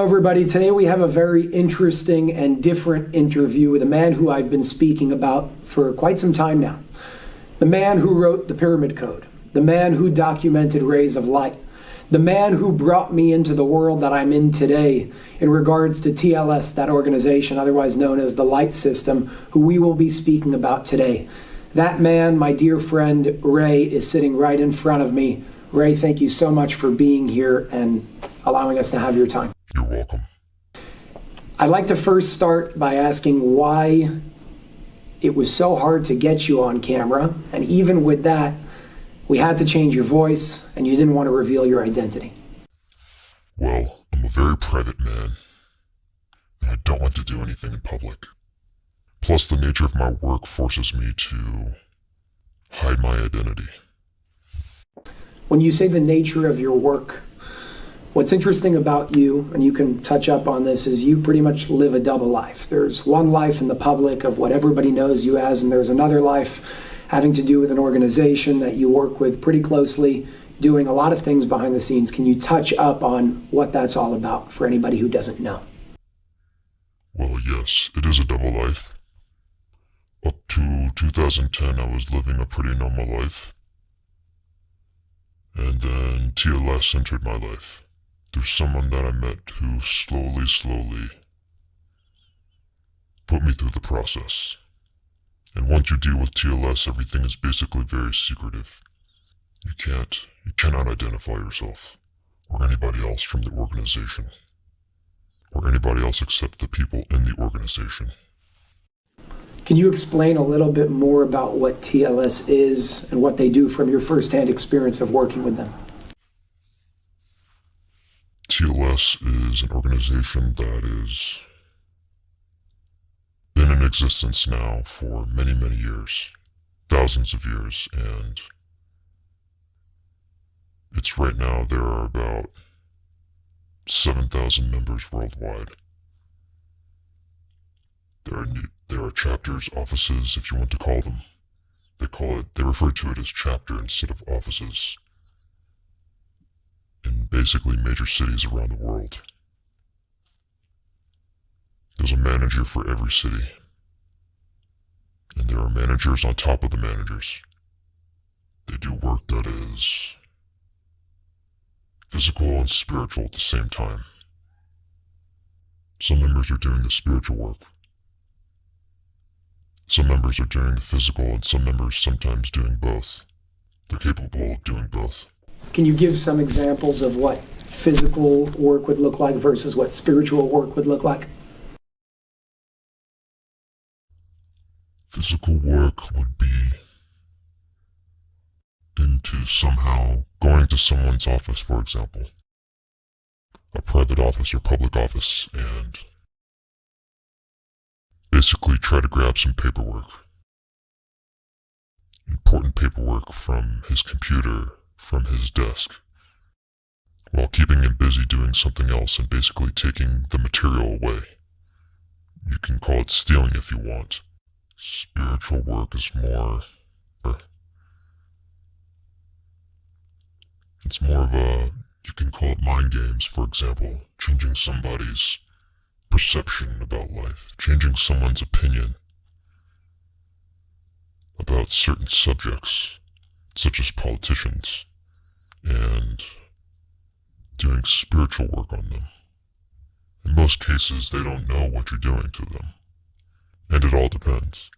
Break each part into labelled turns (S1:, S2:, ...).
S1: Hello, everybody. Today we have a very interesting and different interview with a man who I've been speaking about for quite some time now. The man who wrote the Pyramid Code, the man who documented Rays of Light, the man who brought me into the world that I'm in today in regards to TLS, that organization otherwise known as the Light System, who we will be speaking about today. That man, my dear friend Ray, is sitting right in front of me. Ray, thank you so much for being here and allowing us to have your time.
S2: You're welcome.
S1: I'd like to first start by asking why it was so hard to get you on camera, and even with that, we had to change your voice, and you didn't want to reveal your identity.
S2: Well, I'm a very private man, and I don't like to do anything in public. Plus, the nature of my work forces me to hide my identity.
S1: When you say the nature of your work, What's interesting about you, and you can touch up on this, is you pretty much live a double life. There's one life in the public of what everybody knows you as, and there's another life having to do with an organization that you work with pretty closely, doing a lot of things behind the scenes. Can you touch up on what that's all about for anybody who doesn't know?
S2: Well, yes, it is a double life. Up to 2010, I was living a pretty normal life. And then TLS entered my life. There's someone that I met who slowly, slowly put me through the process. And once you deal with TLS, everything is basically very secretive. You can't, you cannot identify yourself or anybody else from the organization or anybody else except the people in the organization.
S1: Can you explain a little bit more about what TLS is and what they do from your firsthand experience of working with them?
S2: TLS is an organization that has been in existence now for many, many years, thousands of years, and it's right now there are about 7,000 members worldwide. There are new, there are chapters, offices, if you want to call them. They call it, they refer to it as chapter instead of offices in basically major cities around the world. There's a manager for every city. And there are managers on top of the managers. They do work that is physical and spiritual at the same time. Some members are doing the spiritual work. Some members are doing the physical, and some members sometimes doing both. They're capable of doing both.
S1: Can you give some examples of what physical work would look like versus what spiritual work would look like?
S2: Physical work would be into somehow going to someone's office, for example, a private office or public office, and basically try to grab some paperwork. Important paperwork from his computer from his desk while keeping him busy doing something else and basically taking the material away. You can call it stealing if you want. Spiritual work is more. Er, it's more of a. You can call it mind games, for example, changing somebody's perception about life, changing someone's opinion about certain subjects, such as politicians and doing spiritual work on them. In most cases, they don't know what you're doing to them. And it all depends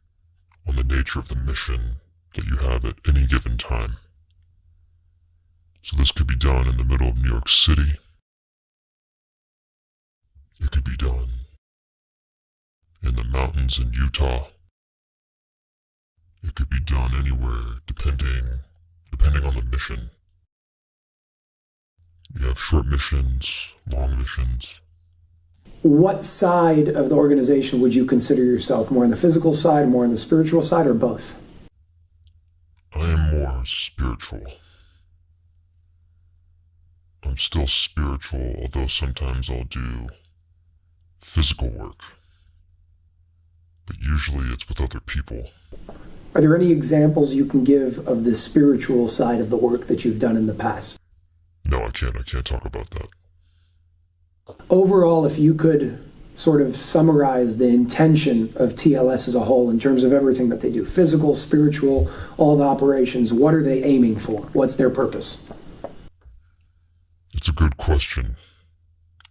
S2: on the nature of the mission that you have at any given time. So this could be done in the middle of New York City. It could be done in the mountains in Utah. It could be done anywhere depending depending on the mission you have short missions, long missions.
S1: What side of the organization would you consider yourself? More on the physical side, more on the spiritual side, or both?
S2: I am more spiritual. I'm still spiritual, although sometimes I'll do physical work. But usually it's with other people.
S1: Are there any examples you can give of the spiritual side of the work that you've done in the past?
S2: No, I can't. I can't talk about that.
S1: Overall, if you could sort of summarize the intention of TLS as a whole in terms of everything that they do physical, spiritual, all the operations, what are they aiming for? What's their purpose?
S2: It's a good question.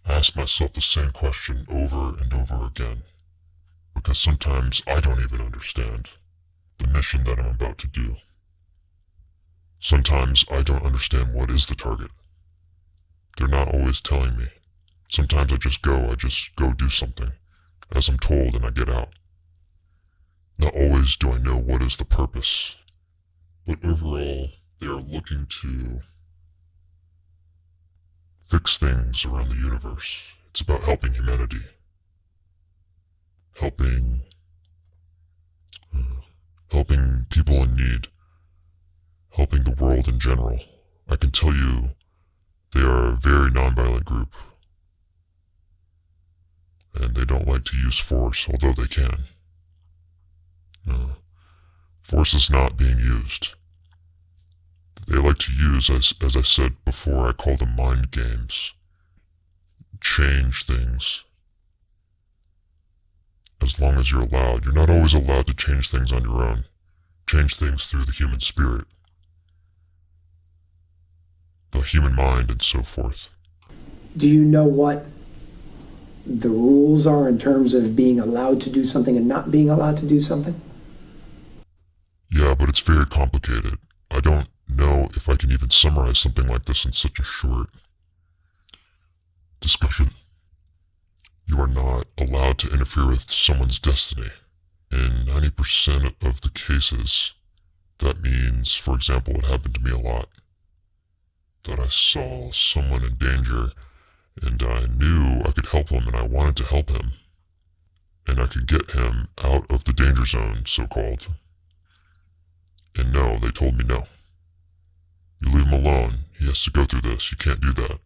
S2: I ask myself the same question over and over again because sometimes I don't even understand the mission that I'm about to do. Sometimes I don't understand what is the target. They're not always telling me. Sometimes I just go, I just go do something, as I'm told, and I get out. Not always do I know what is the purpose, but overall, they are looking to fix things around the universe. It's about helping humanity helping uh, helping people in need, helping the world in general. I can tell you they are a very nonviolent group. And they don't like to use force, although they can. Uh, force is not being used. They like to use, as, as I said before, I call them mind games. Change things as long as you're allowed. You're not always allowed to change things on your own. Change things through the human spirit, the human mind, and so forth.
S1: Do you know what the rules are in terms of being allowed to do something and not being allowed to do something?
S2: Yeah, but it's very complicated. I don't know if I can even summarize something like this in such a short discussion. You are not allowed to interfere with someone's destiny. In 90% of the cases, that means, for example, it happened to me a lot, that I saw someone in danger and I knew I could help him and I wanted to help him. And I could get him out of the danger zone, so called. And no, they told me no. You leave him alone. He has to go through this. You can't do that.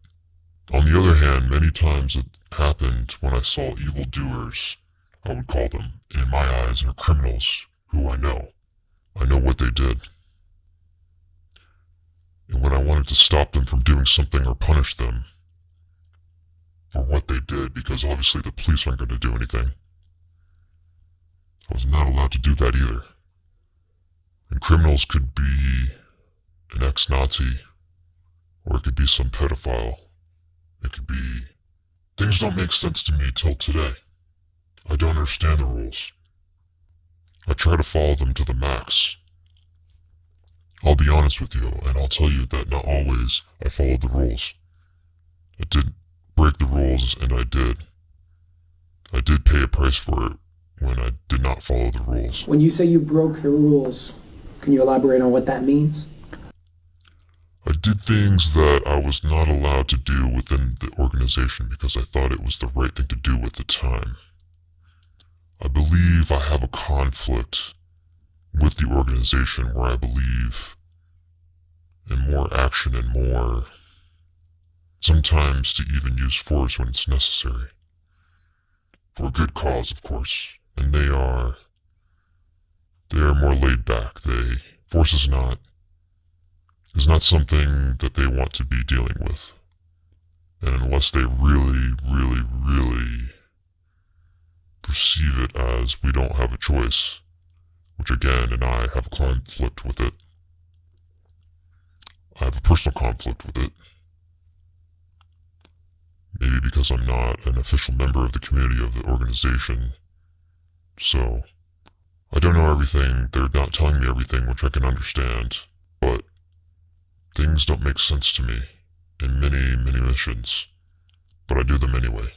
S2: On the other hand, many times it happened when I saw evildoers, I would call them, in my eyes, are criminals who I know. I know what they did. And when I wanted to stop them from doing something or punish them for what they did, because obviously the police aren't going to do anything, I was not allowed to do that either. And criminals could be an ex-Nazi, or it could be some pedophile it could be. Things don't make sense to me till today. I don't understand the rules. I try to follow them to the max. I'll be honest with you, and I'll tell you that not always I followed the rules. I did break the rules, and I did. I did pay a price for it when I did not follow the rules.
S1: When you say you broke the rules, can you elaborate on what that means?
S2: I did things that I was not allowed to do within the organization because I thought it was the right thing to do at the time. I believe I have a conflict with the organization where I believe in more action and more, sometimes to even use force when it's necessary. For a good cause, of course. And they are, they are more laid back. They, force is not is not something that they want to be dealing with. And unless they really, really, really perceive it as we don't have a choice, which again, and I have a conflict with it. I have a personal conflict with it. Maybe because I'm not an official member of the community of the organization. So, I don't know everything. They're not telling me everything, which I can understand. But Things don't make sense to me in many, many missions, but I do them anyway.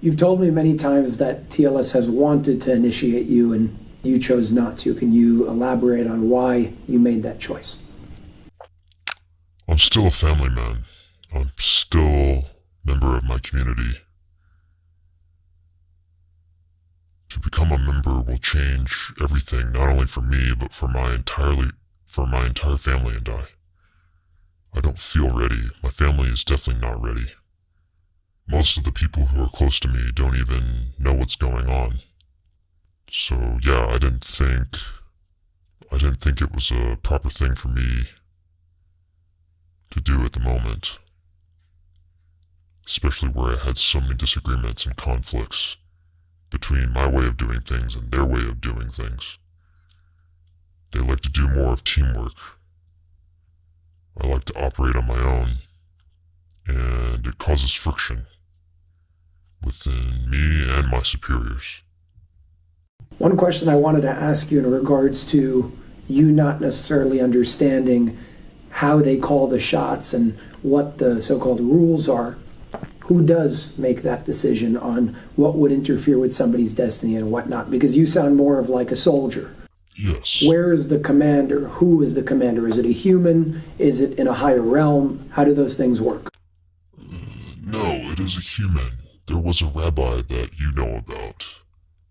S1: You've told me many times that TLS has wanted to initiate you and you chose not to. Can you elaborate on why you made that choice?
S2: I'm still a family man. I'm still a member of my community. To become a member will change everything, not only for me, but for my entirely for my entire family and I. I don't feel ready. My family is definitely not ready. Most of the people who are close to me don't even know what's going on. So yeah, I didn't think I didn't think it was a proper thing for me to do at the moment. especially where I had so many disagreements and conflicts between my way of doing things and their way of doing things. They like to do more of teamwork. I like to operate on my own, and it causes friction within me and my superiors.
S1: One question I wanted to ask you in regards to you not necessarily understanding how they call the shots and what the so called rules are. Who does make that decision on what would interfere with somebody's destiny and whatnot? Because you sound more of like a soldier.
S2: Yes.
S1: Where is the commander? Who is the commander? Is it a human? Is it in a higher realm? How do those things work?
S2: Uh, no, it is a human. There was a rabbi that you know about.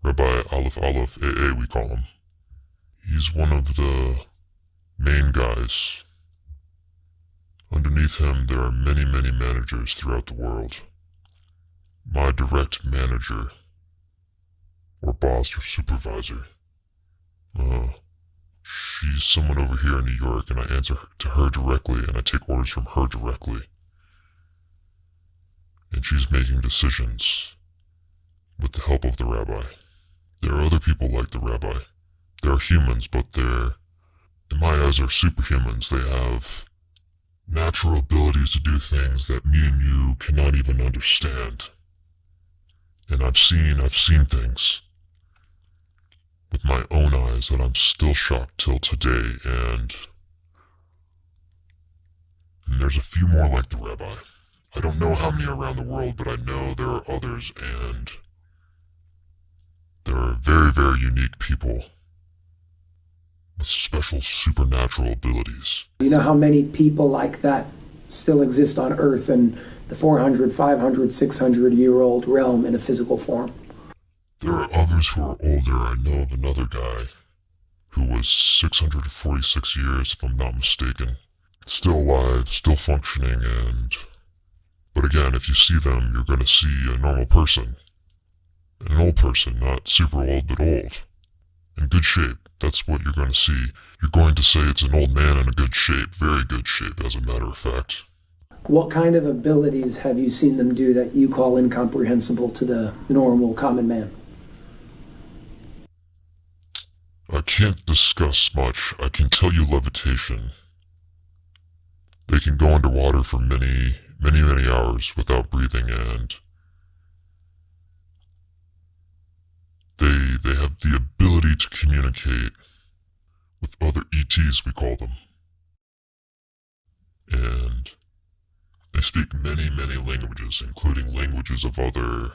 S2: Rabbi Aleph Aleph AA, we call him. He's one of the main guys. Underneath him, there are many, many managers throughout the world. My direct manager, or boss, or supervisor, uh, she's someone over here in New York, and I answer to her directly, and I take orders from her directly. And she's making decisions with the help of the rabbi. There are other people like the rabbi. They're humans, but they're, in my eyes, are superhumans. They have natural abilities to do things that me and you cannot even understand. And I've seen, I've seen things with my own eyes that I'm still shocked till today, and, and there's a few more like the rabbi. I don't know how many around the world, but I know there are others, and there are very, very unique people with special supernatural abilities.
S1: You know how many people like that still exist on Earth in the 400, 500, 600 year old realm in a physical form?
S2: There are others who are older. I know of another guy who was 646 years, if I'm not mistaken. Still alive, still functioning, and. But again, if you see them, you're going to see a normal person. An old person, not super old, but old. In good shape. That's what you're going to see. You're going to say it's an old man in a good shape, very good shape, as a matter of fact.
S1: What kind of abilities have you seen them do that you call incomprehensible to the normal common man?
S2: I can't discuss much. I can tell you levitation. They can go underwater for many, many, many hours without breathing and they they have the ability to communicate with other ETs we call them. And they speak many, many languages, including languages of other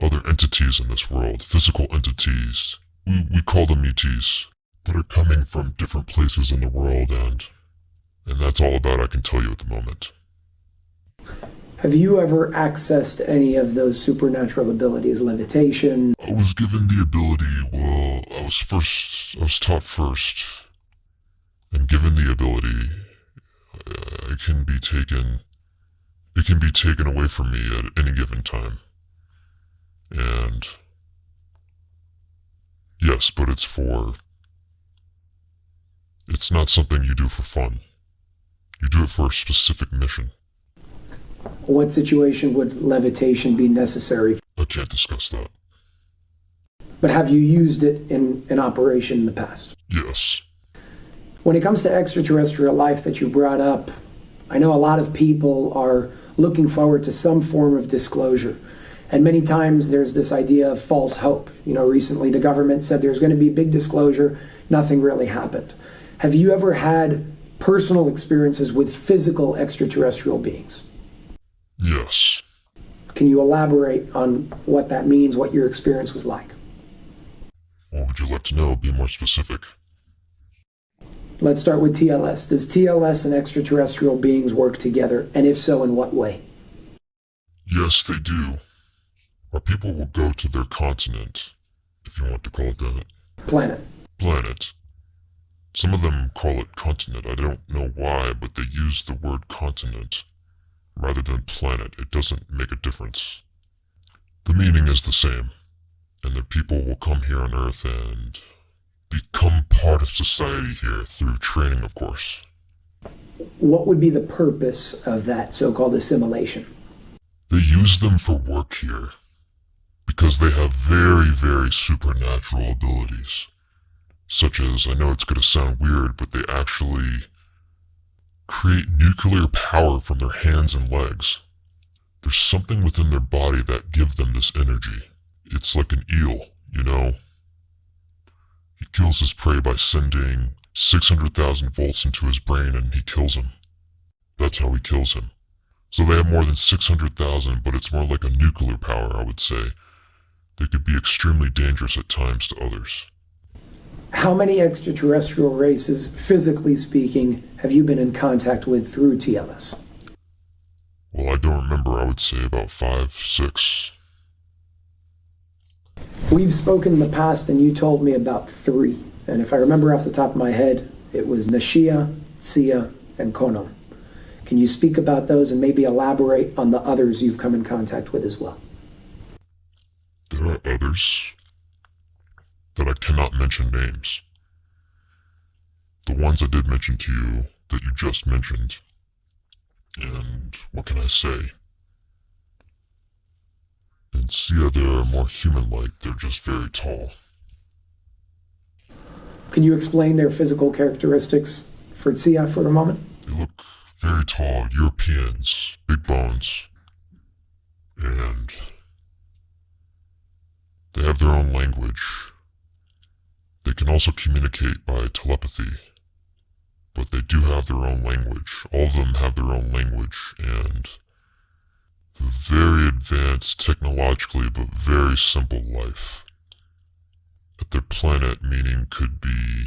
S2: other entities in this world, physical entities we, we call them ETs that are coming from different places in the world, and and that's all about I can tell you at the moment.
S1: Have you ever accessed any of those supernatural abilities, levitation?
S2: I was given the ability, well, I was first, I was taught first, and given the ability, uh, it can be taken, it can be taken away from me at any given time. And Yes, but it's for. It's not something you do for fun. You do it for a specific mission.
S1: What situation would levitation be necessary?
S2: I can't discuss that.
S1: But have you used it in an operation in the past?
S2: Yes.
S1: When it comes to extraterrestrial life that you brought up, I know a lot of people are looking forward to some form of disclosure. And many times there's this idea of false hope. You know, recently the government said there's going to be a big disclosure, nothing really happened. Have you ever had personal experiences with physical extraterrestrial beings?
S2: Yes.
S1: Can you elaborate on what that means, what your experience was like?
S2: What would you like to know? Be more specific.
S1: Let's start with TLS. Does TLS and extraterrestrial beings work together? And if so, in what way?
S2: Yes, they do. Our people will go to their continent, if you want to call it that.
S1: Planet.
S2: Planet. Some of them call it continent. I don't know why, but they use the word continent rather than planet. It doesn't make a difference. The meaning is the same, and the people will come here on Earth and become part of society here through training, of course.
S1: What would be the purpose of that so called assimilation?
S2: They use them for work here because they have very, very supernatural abilities. Such as, I know it's going to sound weird, but they actually create nuclear power from their hands and legs. There's something within their body that gives them this energy. It's like an eel, you know? He kills his prey by sending 600,000 volts into his brain and he kills him. That's how he kills him. So they have more than 600,000, but it's more like a nuclear power, I would say. They could be extremely dangerous at times to others.
S1: How many extraterrestrial races, physically speaking, have you been in contact with through TLS?
S2: Well, I don't remember. I would say about five, six.
S1: We've spoken in the past, and you told me about three. And if I remember off the top of my head, it was Nashia, Sia, and Konon. Can you speak about those and maybe elaborate on the others you've come in contact with as well?
S2: There are others that I cannot mention names. The ones I did mention to you that you just mentioned. And what can I say? In Sia, they're more human like, they're just very tall.
S1: Can you explain their physical characteristics for Sia for a moment?
S2: They look very tall, Europeans, big bones, and they have their own language. They can also communicate by telepathy, but they do have their own language. All of them have their own language, and very advanced technologically, but very simple life. At their planet, meaning could be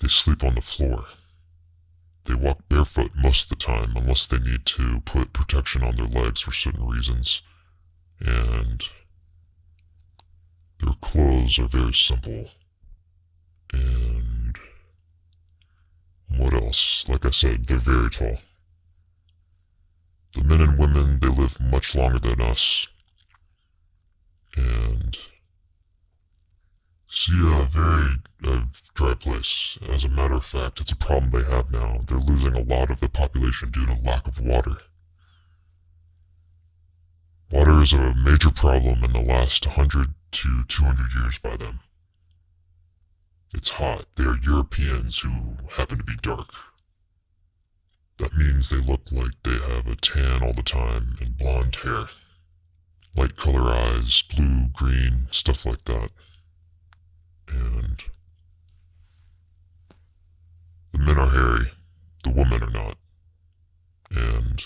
S2: they sleep on the floor. They walk barefoot most of the time unless they need to put protection on their legs for certain reasons. And their clothes are very simple. And what else? Like I said, they're very tall. The men and women, they live much longer than us. And see a very uh, dry place. As a matter of fact, it's a problem they have now. They're losing a lot of the population due to lack of water. Water is a major problem in the last 100 to 200 years by them. It's hot. They are Europeans who happen to be dark. That means they look like they have a tan all the time and blonde hair. Light color eyes, blue, green, stuff like that. And the men are hairy, the women are not. And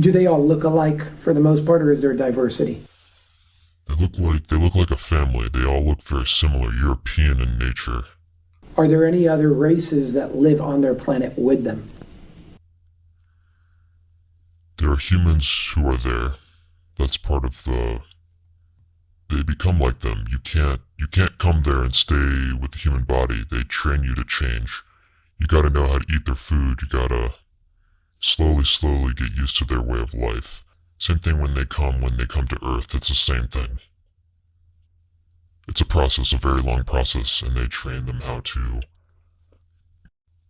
S1: Do they all look alike for the most part, or is there diversity?
S2: they look like they look like a family. They all look very similar, European in nature.
S1: Are there any other races that live on their planet with them?
S2: There are humans who are there. That's part of the they become like them. You can't you can't come there and stay with the human body. They train you to change. You gotta know how to eat their food. You gotta slowly, slowly get used to their way of life. Same thing when they come, when they come to Earth, it's the same thing. It's a process, a very long process, and they train them how to.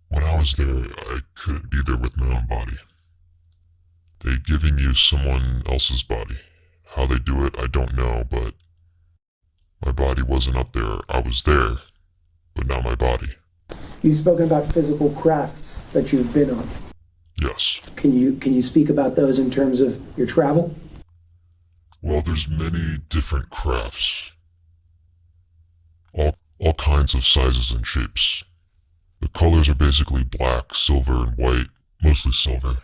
S2: When I was there, I couldn't be there with my own body. They're giving you someone else's body. How they do it, I don't know, but my body wasn't up there. I was there, but not my body.
S1: You've spoken about physical crafts that you've been on.
S2: Yes.
S1: Can you can you speak about those in terms of your travel?
S2: Well, there's many different crafts. All, all kinds of sizes and shapes. The colors are basically black, silver, and white, mostly silver.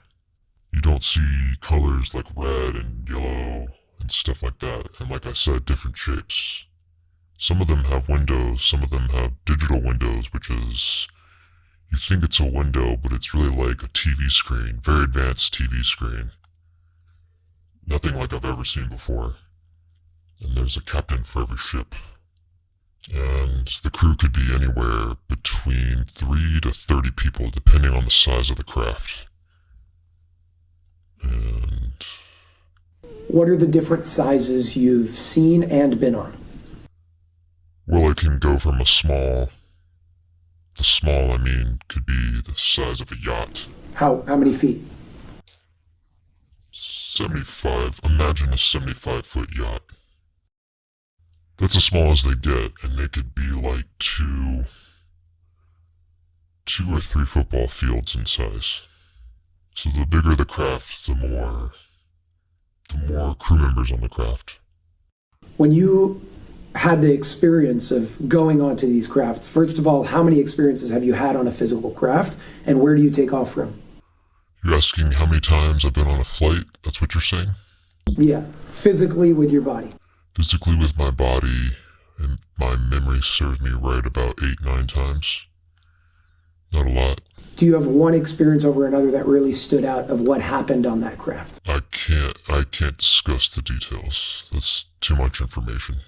S2: You don't see colors like red and yellow and stuff like that, and like I said, different shapes. Some of them have windows, some of them have digital windows, which is you think it's a window, but it's really like a TV screen, very advanced TV screen. Nothing like I've ever seen before. And there's a captain for every ship. And the crew could be anywhere between 3 to 30 people, depending on the size of the craft. And
S1: What are the different sizes you've seen and been on?
S2: well, it can go from a small. The small, I mean, could be the size of a yacht.
S1: How how many feet?
S2: 75. Imagine a 75 foot yacht. That's as small as they get, and they could be like two, two or three football fields in size. So the bigger the craft, the more, the more crew members on the craft.
S1: When you had the experience of going onto these crafts, first of all, how many experiences have you had on a physical craft, and where do you take off from?
S2: You're asking how many times I've been on a flight? That's what you're saying?
S1: Yeah, physically with your body.
S2: Physically with my body, and my memory served me right about eight, nine times. Not a lot.
S1: Do you have one experience over another that really stood out of what happened on that craft?
S2: I can't I can't discuss the details. That's too much information.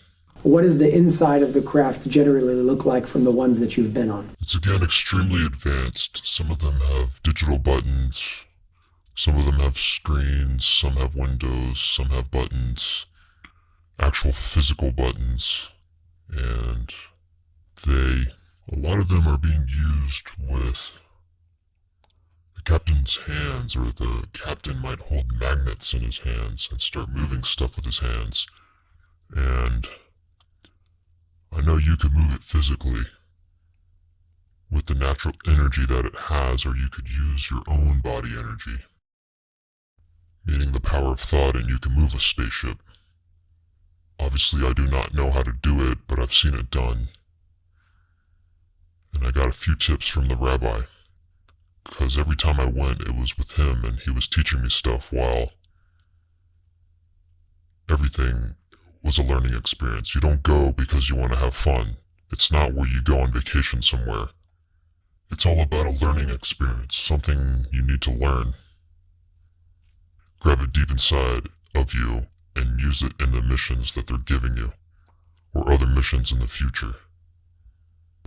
S1: What does the inside of the craft generally look like from the ones that you've been on?
S2: It's again extremely advanced. Some of them have digital buttons, some of them have screens, some have windows, some have buttons, actual physical buttons, and they, a lot of them are being used with the captain's hands, or the captain might hold magnets in his hands and start moving stuff with his hands. And I know you could move it physically with the natural energy that it has, or you could use your own body energy, meaning the power of thought, and you can move a spaceship. Obviously, I do not know how to do it, but I've seen it done. And I got a few tips from the rabbi, because every time I went, it was with him, and he was teaching me stuff while everything was a learning experience. You don't go because you want to have fun. It's not where you go on vacation somewhere. It's all about a learning experience, something you need to learn. Grab it deep inside of you and use it in the missions that they're giving you, or other missions in the future.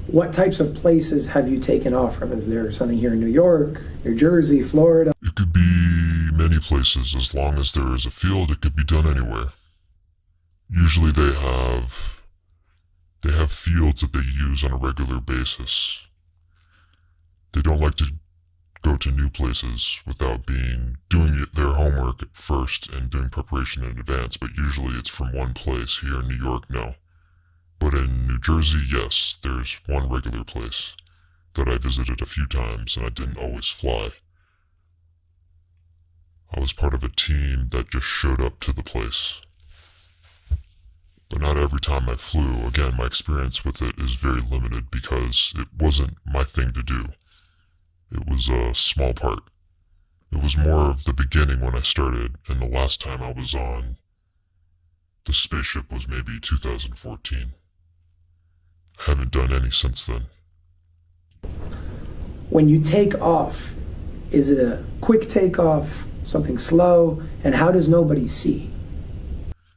S1: What types of places have you taken off from? Is there something here in New York, New Jersey, Florida?
S2: It could be many places. As long as there is a field, it could be done anywhere usually they have they have fields that they use on a regular basis. They don't like to go to new places without being doing their homework at first and doing preparation in advance, but usually it's from one place. Here in New York, no. But in New Jersey, yes, there's one regular place that I visited a few times and I didn't always fly. I was part of a team that just showed up to the place but not every time I flew. Again, my experience with it is very limited because it wasn't my thing to do. It was a small part. It was more of the beginning when I started, and the last time I was on the spaceship was maybe 2014. I haven't done any since then.
S1: When you take off, is it a quick takeoff, something slow, and how does nobody see?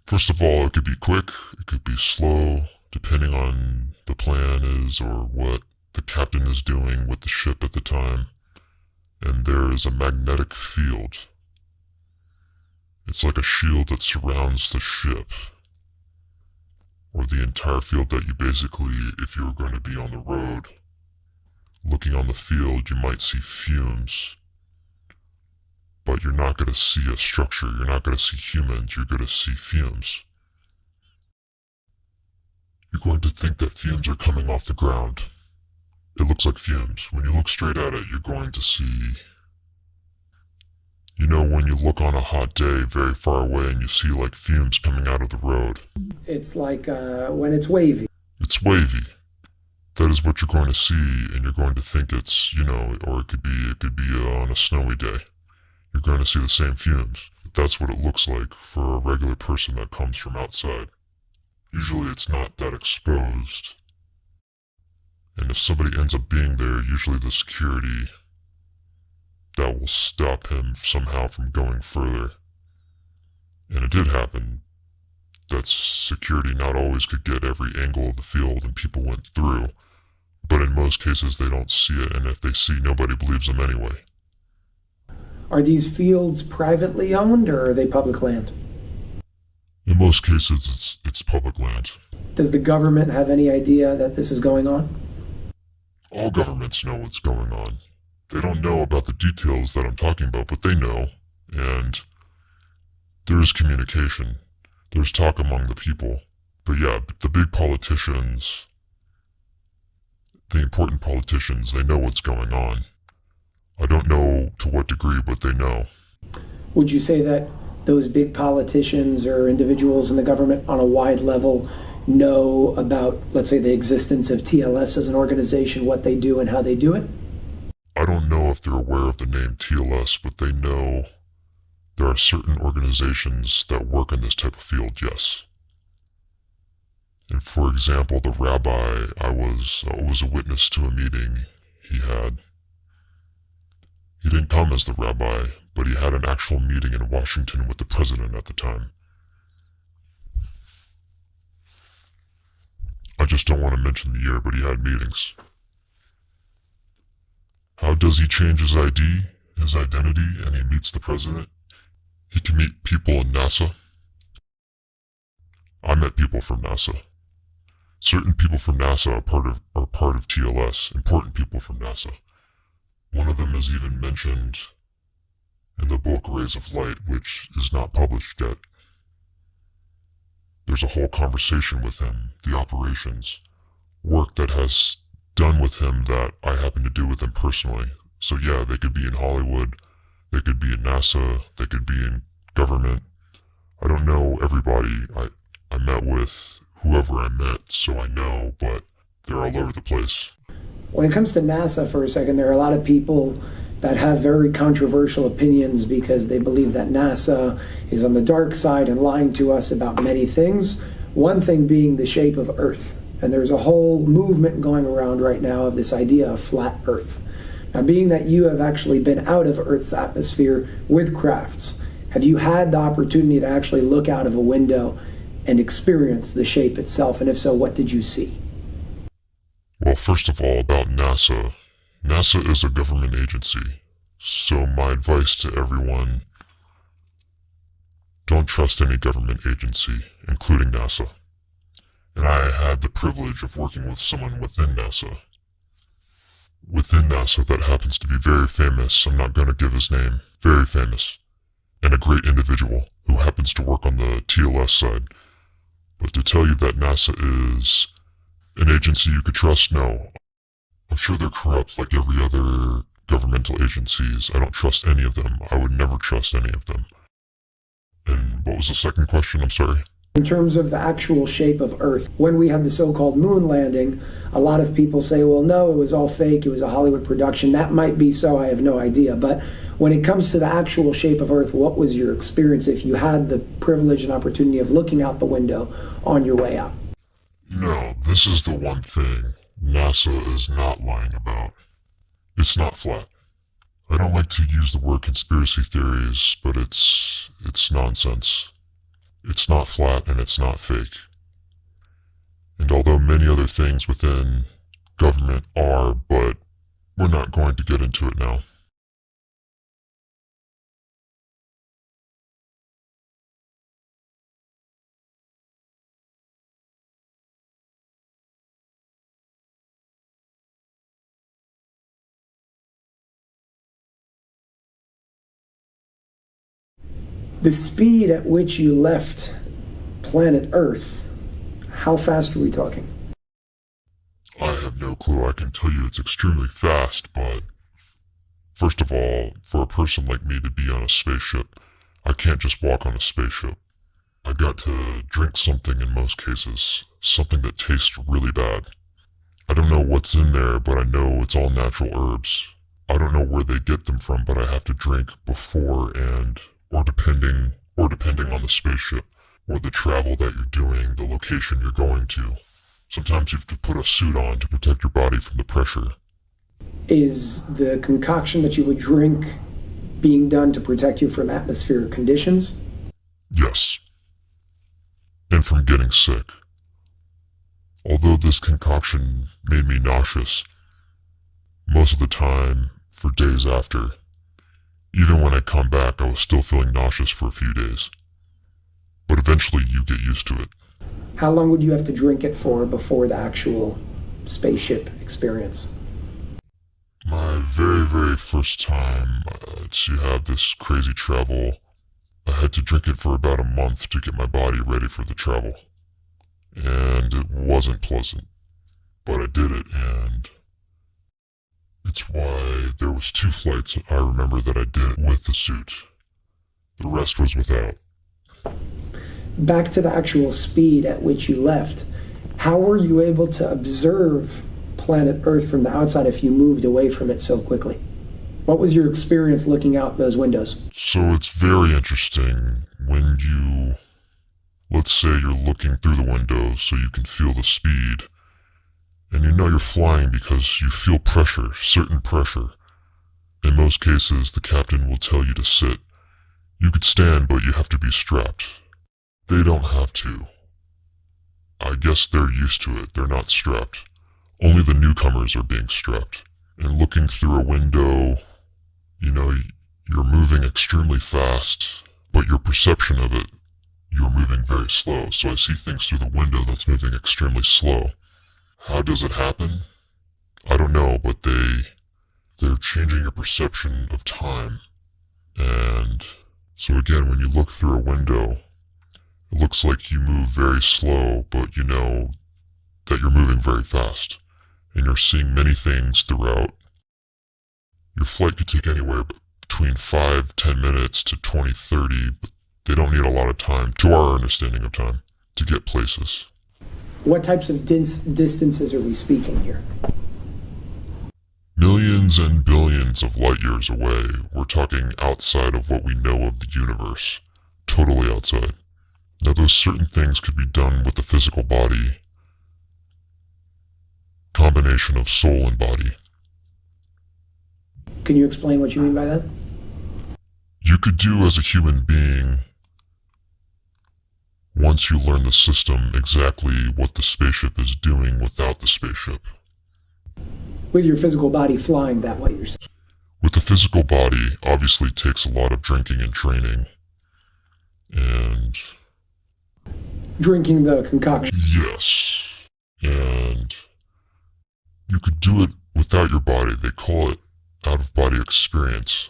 S2: First of all, it could be quick, it could be slow, depending on the plan is or what the captain is doing with the ship at the time. And there is a magnetic field. It's like a shield that surrounds the ship. Or the entire field that you basically, if you were going to be on the road, looking on the field, you might see fumes but you're not going to see a structure. You're not going to see humans. You're going to see fumes. You're going to think that fumes are coming off the ground. It looks like fumes. When you look straight at it, you're going to see. You know, when you look on a hot day very far away and you see like fumes coming out of the road.
S1: It's like uh, when it's wavy.
S2: It's wavy. That is what you're going to see, and you're going to think it's, you know, or it could be, it could be uh, on a snowy day you're going to see the same fumes. That's what it looks like for a regular person that comes from outside. Usually it's not that exposed. And if somebody ends up being there, usually the security that will stop him somehow from going further. And it did happen that security not always could get every angle of the field and people went through. But in most cases, they don't see it, and if they see, nobody believes them anyway.
S1: Are these fields privately owned or are they public land?
S2: In most cases, it's, it's public land.
S1: Does the government have any idea that this is going on?
S2: All governments know what's going on. They don't know about the details that I'm talking about, but they know. And there is communication. There's talk among the people. But yeah, the big politicians, the important politicians, they know what's going on. I don't know to what degree, but they know.
S1: Would you say that those big politicians or individuals in the government on a wide level know about, let's say, the existence of TLS as an organization, what they do, and how they do it?
S2: I don't know if they're aware of the name TLS, but they know there are certain organizations that work in this type of field, yes. And for example, the rabbi I was uh, was a witness to a meeting he had. He didn't come as the rabbi, but he had an actual meeting in Washington with the president at the time. I just don't want to mention the year, but he had meetings. How does he change his ID, his identity, and he meets the president? He can meet people in NASA. I met people from NASA. Certain people from NASA are part of are part of TLS, important people from NASA. One of them is even mentioned in the book Rays of Light, which is not published yet. There's a whole conversation with him, the operations, work that has done with him that I happen to do with him personally. So yeah, they could be in Hollywood, they could be in NASA, they could be in government. I don't know everybody I, I met with, whoever I met, so I know, but they're all over the place.
S1: When it comes to NASA, for a second, there are a lot of people that have very controversial opinions because they believe that NASA is on the dark side and lying to us about many things. One thing being the shape of Earth. And there's a whole movement going around right now of this idea of flat Earth. Now, being that you have actually been out of Earth's atmosphere with crafts, have you had the opportunity to actually look out of a window and experience the shape itself? And if so, what did you see?
S2: Well, first of all, about NASA. NASA is a government agency. So, my advice to everyone don't trust any government agency, including NASA. And I had the privilege of working with someone within NASA. Within NASA that happens to be very famous. I'm not going to give his name. Very famous. And a great individual who happens to work on the TLS side. But to tell you that NASA is an agency you could trust, no. I'm sure they're corrupt like every other governmental agencies. I don't trust any of them. I would never trust any of them. And what was the second question? I'm sorry.
S1: In terms of the actual shape of Earth, when we had the so called moon landing, a lot of people say, well, no, it was all fake, it was a Hollywood production. That might be so, I have no idea. But when it comes to the actual shape of Earth, what was your experience if you had the privilege and opportunity of looking out the window on your way out?
S2: No, this is the one thing NASA is not lying about. It's not flat. I don't like to use the word conspiracy theories, but it's it's nonsense. It's not flat and it's not fake. And although many other things within government are, but we're not going to get into it now.
S1: The speed at which you left planet Earth, how fast are we talking?
S2: I have no clue. I can tell you it's extremely fast, but first of all, for a person like me to be on a spaceship, I can't just walk on a spaceship. I got to drink something in most cases, something that tastes really bad. I don't know what's in there, but I know it's all natural herbs. I don't know where they get them from, but I have to drink before and or depending or depending on the spaceship or the travel that you're doing, the location you're going to. Sometimes you have to put a suit on to protect your body from the pressure.
S1: Is the concoction that you would drink being done to protect you from atmospheric conditions?
S2: Yes. And from getting sick. Although this concoction made me nauseous, most of the time, for days after, even when I come back, I was still feeling nauseous for a few days. But eventually you get used to it.
S1: How long would you have to drink it for before the actual spaceship experience?
S2: My very, very first time uh, to have this crazy travel, I had to drink it for about a month to get my body ready for the travel. And it wasn't pleasant. But I did it, and it's why there was two flights I remember that I did with the suit. The rest was without.
S1: Back to the actual speed at which you left. How were you able to observe planet Earth from the outside if you moved away from it so quickly? What was your experience looking out those windows?
S2: So it's very interesting when you, let's say you're looking through the window so you can feel the speed, and you know you're flying because you feel pressure, certain pressure. In most cases, the captain will tell you to sit. You could stand, but you have to be strapped. They don't have to. I guess they're used to it. They're not strapped. Only the newcomers are being strapped. And looking through a window, you know, you're moving extremely fast, but your perception of it, you're moving very slow. So I see things through the window that's moving extremely slow. How does it happen? I don't know, but they they're changing your perception of time. And so again, when you look through a window, it looks like you move very slow, but you know that you're moving very fast. And you're seeing many things throughout. Your flight could take anywhere between 5, 10 minutes to 20, 30, but they don't need a lot of time, to our understanding of time, to get places.
S1: What types of dis- distances are we speaking here?
S2: Millions and billions of light years away, we're talking outside of what we know of the universe. Totally outside. Now, those certain things could be done with the physical body, combination of soul and body.
S1: Can you explain what you mean by that?
S2: You could do as a human being, once you learn the system, exactly what the spaceship is doing without the spaceship.
S1: With your physical body flying that way, you're saying?
S2: With the physical body, obviously takes a lot of drinking and training. And
S1: Drinking the concoction.
S2: yes. And you could do it without your body. They call it out of body experience.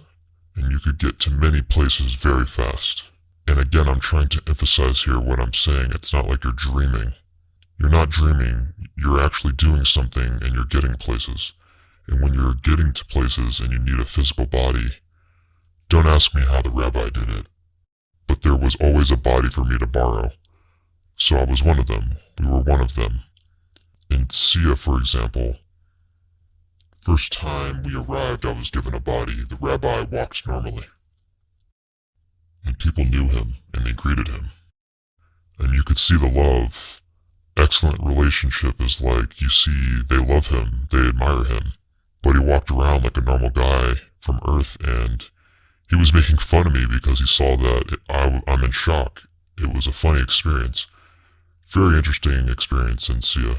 S2: And you could get to many places very fast. And again, I'm trying to emphasize here what I'm saying. It's not like you're dreaming. You're not dreaming. You're actually doing something and you're getting places. And when you're getting to places and you need a physical body, don't ask me how the rabbi did it. But there was always a body for me to borrow. So I was one of them. We were one of them. In Sia, for example, first time we arrived, I was given a body. The rabbi walked normally. And people knew him, and they greeted him. And you could see the love. Excellent relationship is like you see they love him, they admire him. But he walked around like a normal guy from Earth, and he was making fun of me because he saw that it, I, I'm in shock. It was a funny experience. Very interesting experience in Sia.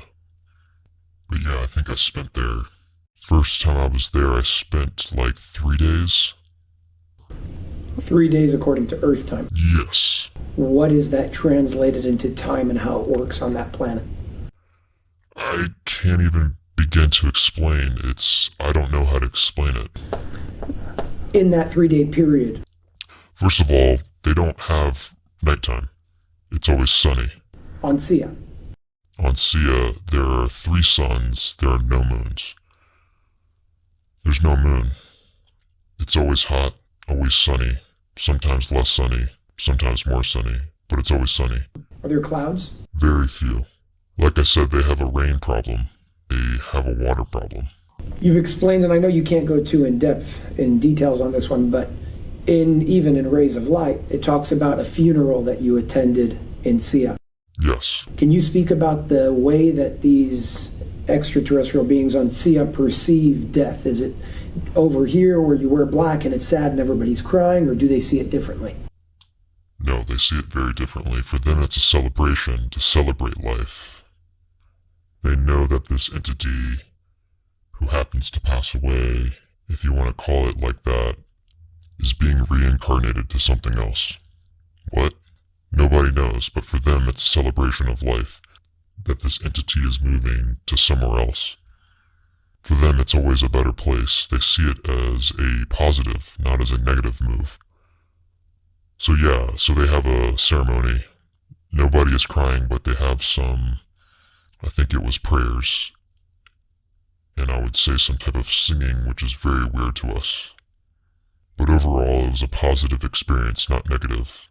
S2: But yeah, I think I spent there. First time I was there, I spent like three days.
S1: Three days according to Earth time.
S2: Yes.
S1: What is that translated into time and how it works on that planet?
S2: I can't even begin to explain. It's. I don't know how to explain it.
S1: In that three day period,
S2: First of all, they don't have nighttime. It's always sunny.
S1: on Sia.
S2: On Sia, there are three suns, there are no moons. There's no moon. It's always hot, always sunny, sometimes less sunny, sometimes more sunny, but it's always sunny.
S1: Are there clouds?
S2: Very few. Like I said, they have a rain problem, they have a water problem.
S1: You've explained, and I know you can't go too in depth in details on this one, but in even in Rays of Light, it talks about a funeral that you attended in Sia.
S2: Yes.
S1: Can you speak about the way that these extraterrestrial beings on Sia perceive death? Is it over here where you wear black and it's sad and everybody's crying, or do they see it differently?
S2: No, they see it very differently. For them, it's a celebration to celebrate life. They know that this entity who happens to pass away, if you want to call it like that, is being reincarnated to something else. What? Nobody knows, but for them, it's a celebration of life that this entity is moving to somewhere else. For them, it's always a better place. They see it as a positive, not as a negative move. So yeah, so they have a ceremony. Nobody is crying, but they have some, I think it was prayers. And I would say some type of singing, which is very weird to us. But overall, it was a positive experience, not negative.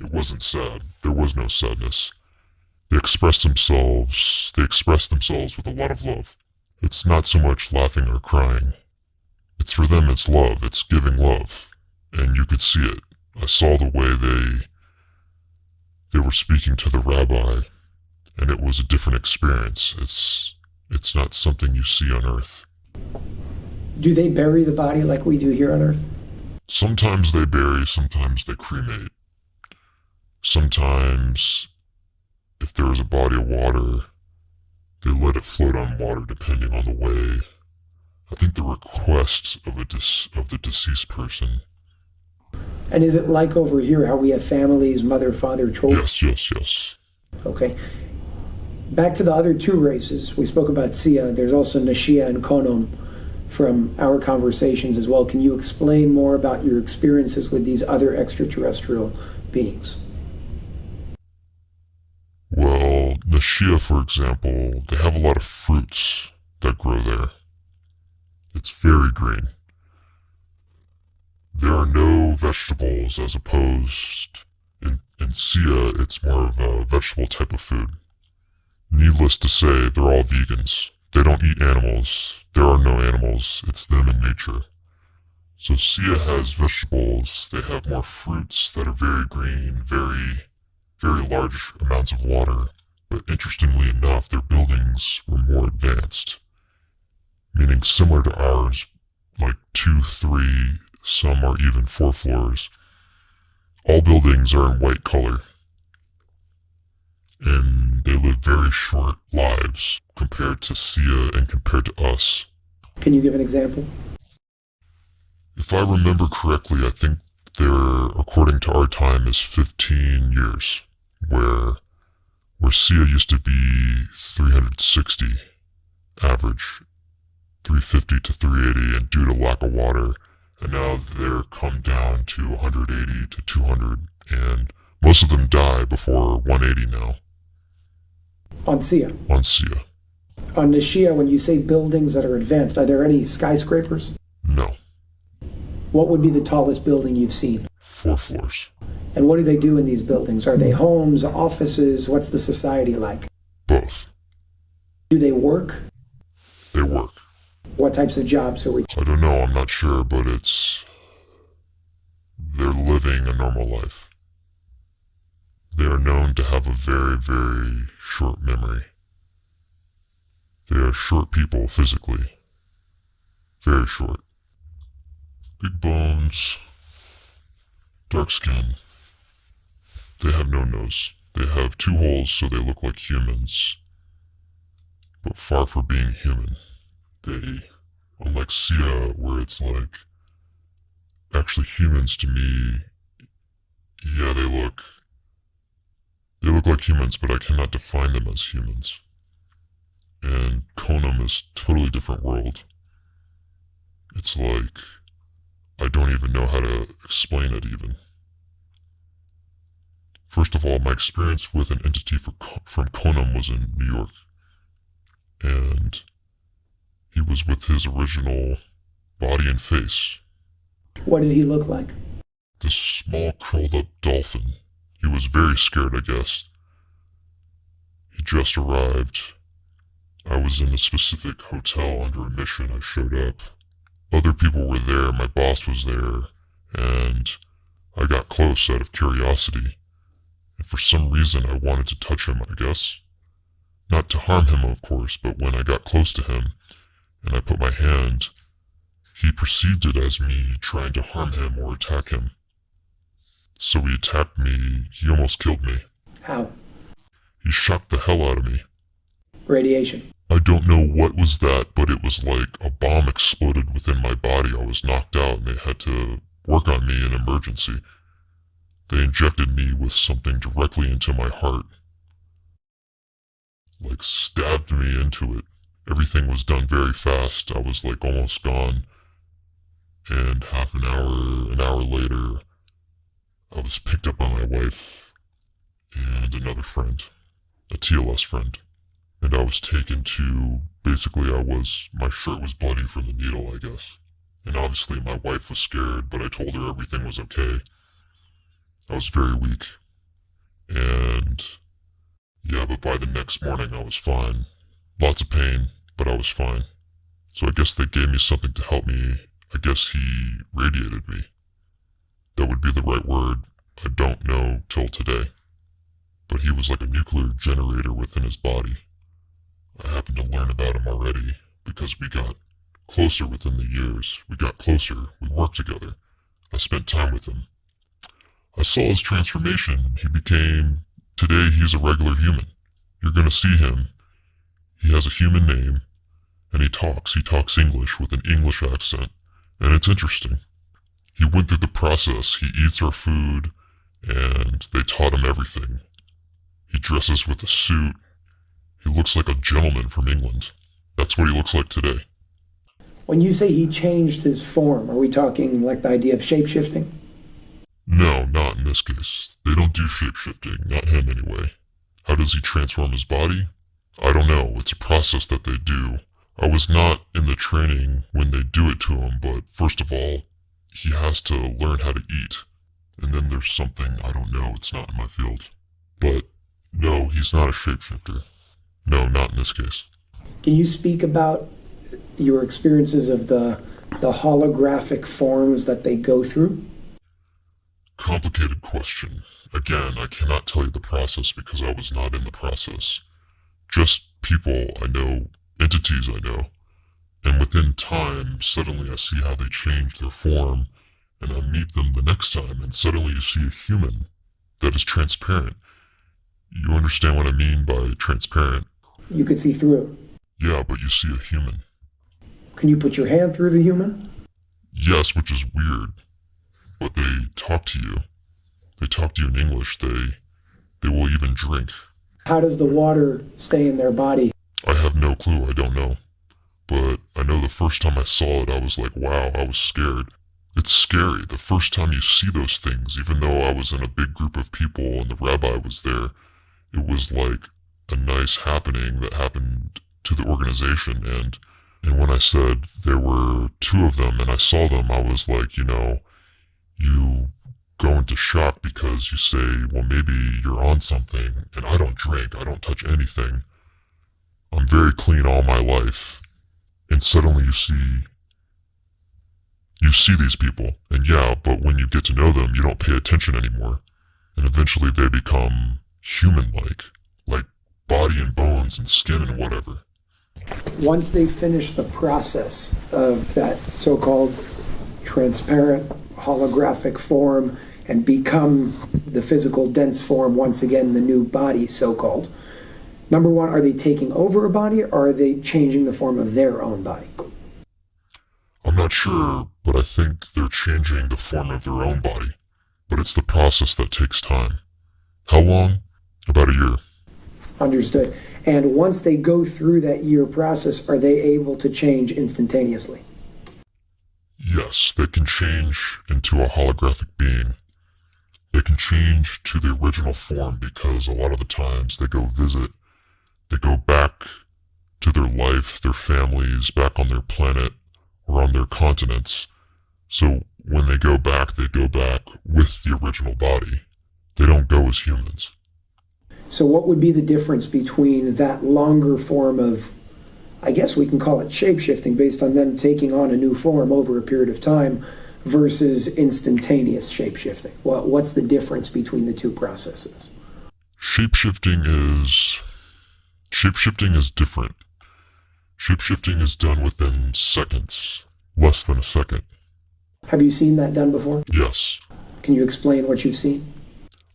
S2: It wasn't sad. There was no sadness. They expressed themselves, they expressed themselves with a lot of love. It's not so much laughing or crying. It's for them, it's love, it's giving love. And you could see it. I saw the way they they were speaking to the rabbi, and it was a different experience. It's it's not something you see on earth.
S1: Do they bury the body like we do here on earth?
S2: Sometimes they bury, sometimes they cremate. Sometimes, if there is a body of water, they let it float on water depending on the way. I think the request of a dis- of the deceased person.
S1: And is it like over here how we have families, mother, father, children?
S2: Yes, yes, yes.
S1: Okay. Back to the other two races. We spoke about Sia. There's also Nashia and Konom from our conversations as well. Can you explain more about your experiences with these other extraterrestrial beings?
S2: Well, Nashia, for example, they have a lot of fruits that grow there. It's very green. There are no vegetables as opposed in, in Sia, it's more of a vegetable type of food. Needless to say, they're all vegans. They don't eat animals. There are no animals. It's them in nature. So Sia has vegetables. They have more fruits that are very green, very, very large amounts of water. But interestingly enough, their buildings were more advanced. Meaning similar to ours, like two, three, some are even four floors. All buildings are in white color. And they live very short lives compared to Sia and compared to us.
S1: Can you give an example?
S2: If I remember correctly, I think there, according to our time, is 15 years, where where Sia used to be 360 average, 350 to 380, and due to lack of water, and now they're come down to 180 to 200, and most of them die before 180 now.
S1: On Sia.
S2: On Sia.
S1: On Nashia, when you say buildings that are advanced, are there any skyscrapers?
S2: No.
S1: What would be the tallest building you've seen?
S2: Four floors.
S1: And what do they do in these buildings? Are they homes, offices? What's the society like?
S2: Both.
S1: Do they work?
S2: They work.
S1: What types of jobs are we?
S2: I don't know, I'm not sure, but it's. They're living a normal life. They are known to have a very, very short memory. They are short people physically. Very short. Big bones. Dark skin. They have no nose. They have two holes so they look like humans. But far from being human. They, unlike Sia, where it's like, actually humans to me, yeah, they look, they look like humans, but I cannot define them as humans. And Konom is totally different world. It's like, I don't even know how to explain it even. First of all, my experience with an entity for, from Konom was in New York. And he was with his original body and face.
S1: What did he look like?
S2: This small curled up dolphin. He was very scared, I guess. He just arrived. I was in a specific hotel under a mission. I showed up. Other people were there. My boss was there. And I got close out of curiosity. And for some reason, I wanted to touch him, I guess. Not to harm him, of course, but when I got close to him and I put my hand, he perceived it as me trying to harm him or attack him. So he attacked me. He almost killed me.
S1: How?
S2: He shocked the hell out of me.
S1: Radiation.
S2: I don't know what was that, but it was like a bomb exploded within my body. I was knocked out and they had to work on me in emergency. They injected me with something directly into my heart. Like stabbed me into it. Everything was done very fast. I was like almost gone. And half an hour, an hour later, I was picked up by my wife and another friend, a TLS friend, and I was taken to basically I was my shirt was bloody from the needle, I guess. And obviously my wife was scared, but I told her everything was okay. I was very weak. And yeah, but by the next morning I was fine. Lots of pain, but I was fine. So I guess they gave me something to help me. I guess he radiated me. That would be the right word. I don't know till today. But he was like a nuclear generator within his body. I happened to learn about him already because we got closer within the years. We got closer. We worked together. I spent time with him. I saw his transformation. He became, today he's a regular human. You're going to see him. He has a human name, and he talks. He talks English with an English accent, and it's interesting. He went through the process. He eats our food, and they taught him everything. He dresses with a suit. He looks like a gentleman from England. That's what he looks like today.
S1: When you say he changed his form, are we talking like the idea of shapeshifting?
S2: No, not in this case. They don't do shapeshifting, not him anyway. How does he transform his body? I don't know. It's a process that they do. I was not in the training when they do it to him, but first of all, he has to learn how to eat. And then there's something, I don't know, it's not in my field. But no, he's not a shapeshifter. No, not in this case.
S1: Can you speak about your experiences of the the holographic forms that they go through?
S2: Complicated question. Again, I cannot tell you the process because I was not in the process. Just people I know, entities I know. And within time, suddenly I see how they change their form, and I meet them the next time, and suddenly you see a human that is transparent. You understand what I mean by transparent?
S1: You could see through.
S2: Yeah, but you see a human.
S1: Can you put your hand through the human?
S2: Yes, which is weird. But they talk to you. They talk to you in English. They they will even drink.
S1: How does the water stay in their body?
S2: I have no clue. I don't know. But I know the first time I saw it, I was like, wow, I was scared. It's scary. The first time you see those things, even though I was in a big group of people and the rabbi was there, it was like a nice happening that happened to the organization. And, and when I said there were two of them and I saw them, I was like, you know, you go into shock because you say, well, maybe you're on something. And I don't drink, I don't touch anything. I'm very clean all my life. And suddenly you see, you see these people. And yeah, but when you get to know them, you don't pay attention anymore. And eventually they become human like, like body and bones and skin and whatever.
S1: Once they finish the process of that so called transparent holographic form and become the physical dense form once again, the new body, so called. Number one, are they taking over a body or are they changing the form of their own body?
S2: I'm not sure, but I think they're changing the form of their own body. But it's the process that takes time. How long? About a year.
S1: Understood. And once they go through that year process, are they able to change instantaneously?
S2: Yes, they can change into a holographic being. They can change to the original form because a lot of the times they go visit, they go back to their life, their families, back on their planet or on their continents. So when they go back, they go back with the original body. They don't go as humans.
S1: So, what would be the difference between that longer form of I guess we can call it shapeshifting based on them taking on a new form over a period of time versus instantaneous shapeshifting. What, what's the difference between the two processes?
S2: Shapeshifting is shapeshifting is different. Shapeshifting is done within seconds, less than a second.
S1: Have you seen that done before?
S2: Yes.
S1: Can you explain what you've seen?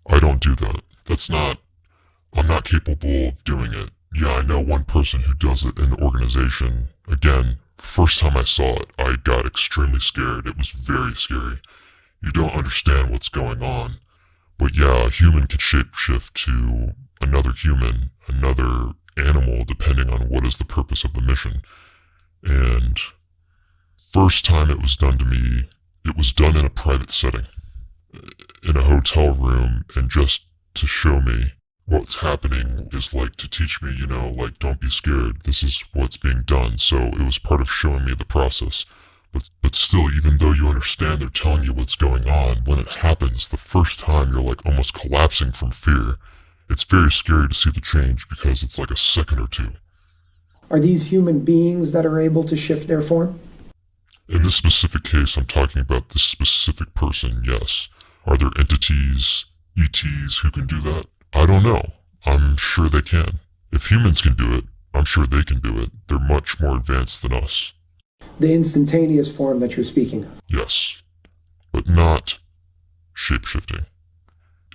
S2: I don't do that. That's not I'm not capable of doing it. Yeah, I know one person who does it in the organization. Again, first time I saw it, I got extremely scared. It was very scary. You don't understand what's going on. But yeah, a human can shapeshift to another human, another animal, depending on what is the purpose of the mission. And first time it was done to me, it was done in a private setting. in a hotel room and just to show me what's happening is like to teach me, you know, like don't be scared. This is what's being done. So it was part of showing me the process. But but still, even though you understand they're telling you what's going on, when it happens the first time you're like almost collapsing from fear. It's very scary to see the change because it's like a second or two.
S1: Are these human beings that are able to shift their form?
S2: In this specific case, I'm talking about this specific person, yes. Are there entities, ETs, who can do that? I don't know. I'm sure they can. If humans can do it, I'm sure they can do it. They're much more advanced than us.
S1: The instantaneous form that you're speaking of.
S2: Yes. But not shapeshifting.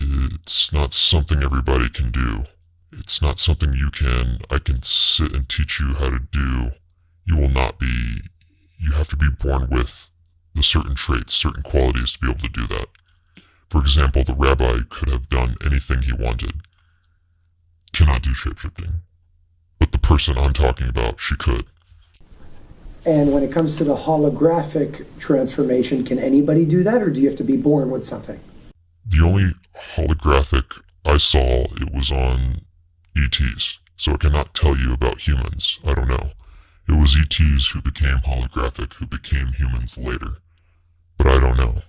S2: It's not something everybody can do. It's not something you can, I can sit and teach you how to do. You will not be, you have to be born with the certain traits, certain qualities to be able to do that. For example, the rabbi could have done anything he wanted. Cannot do shapeshifting. But the person I'm talking about, she could.
S1: And when it comes to the holographic transformation, can anybody do that, or do you have to be born with something?
S2: The only holographic I saw, it was on ETs, so I cannot tell you about humans. I don't know. It was ETs who became holographic, who became humans later. But I don't know.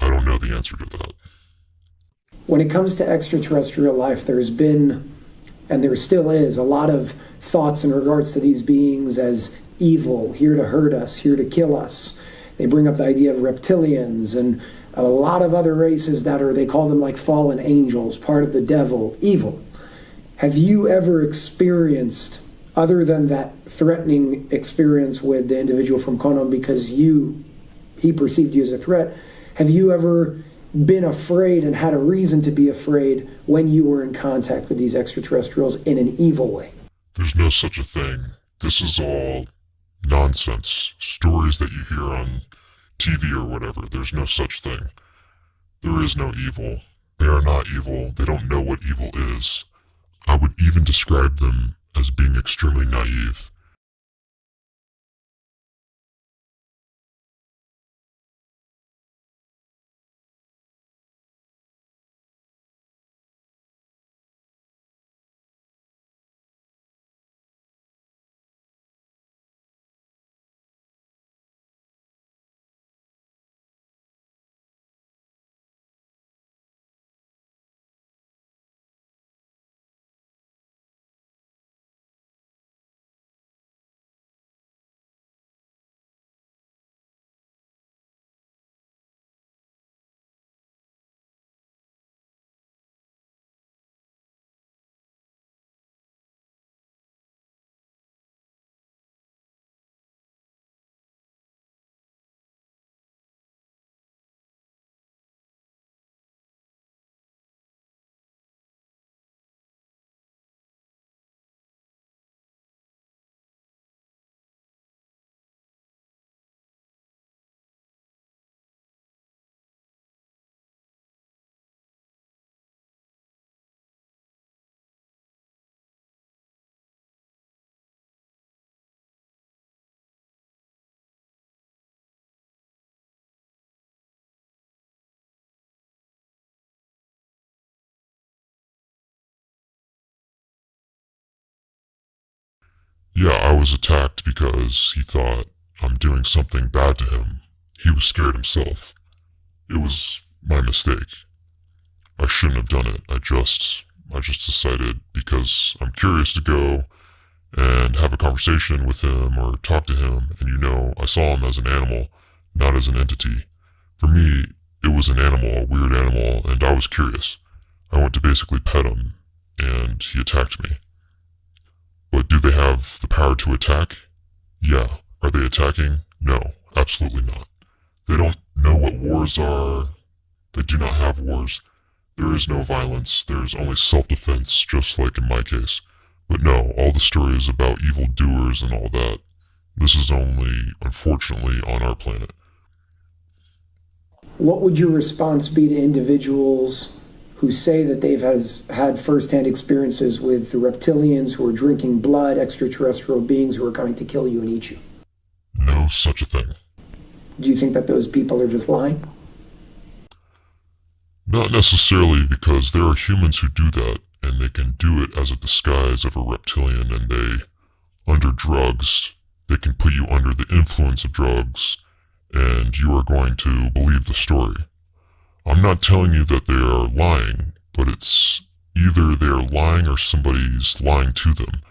S2: I don't know the answer to that.
S1: When it comes to extraterrestrial life, there's been, and there still is, a lot of thoughts in regards to these beings as evil, here to hurt us, here to kill us. They bring up the idea of reptilians and a lot of other races that are, they call them like fallen angels, part of the devil, evil. Have you ever experienced, other than that threatening experience with the individual from Konom because you, he perceived you as a threat, have you ever been afraid and had a reason to be afraid when you were in contact with these extraterrestrials in an evil way?
S2: There's no such a thing. This is all nonsense. Stories that you hear on TV or whatever. There's no such thing. There is no evil. They are not evil. They don't know what evil is. I would even describe them as being extremely naive. Yeah, I was attacked because he thought I'm doing something bad to him. He was scared himself. It was my mistake. I shouldn't have done it. I just I just decided because I'm curious to go and have a conversation with him or talk to him and you know, I saw him as an animal, not as an entity. For me, it was an animal, a weird animal, and I was curious. I went to basically pet him and he attacked me. But do they have the power to attack? Yeah. Are they attacking? No, absolutely not. They don't know what wars are. They do not have wars. There is no violence. There is only self-defense, just like in my case. But no, all the stories about evil doers and all that, this is only, unfortunately, on our planet.
S1: What would your response be to individuals who say that they've has, had firsthand experiences with the reptilians who are drinking blood, extraterrestrial beings who are coming to kill you and eat you?
S2: No such a thing.
S1: Do you think that those people are just lying?
S2: Not necessarily because there are humans who do that, and they can do it as a disguise of a reptilian, and they, under drugs, they can put you under the influence of drugs, and you are going to believe the story. I'm not telling you that they are lying, but it's either they're lying or somebody's lying to them.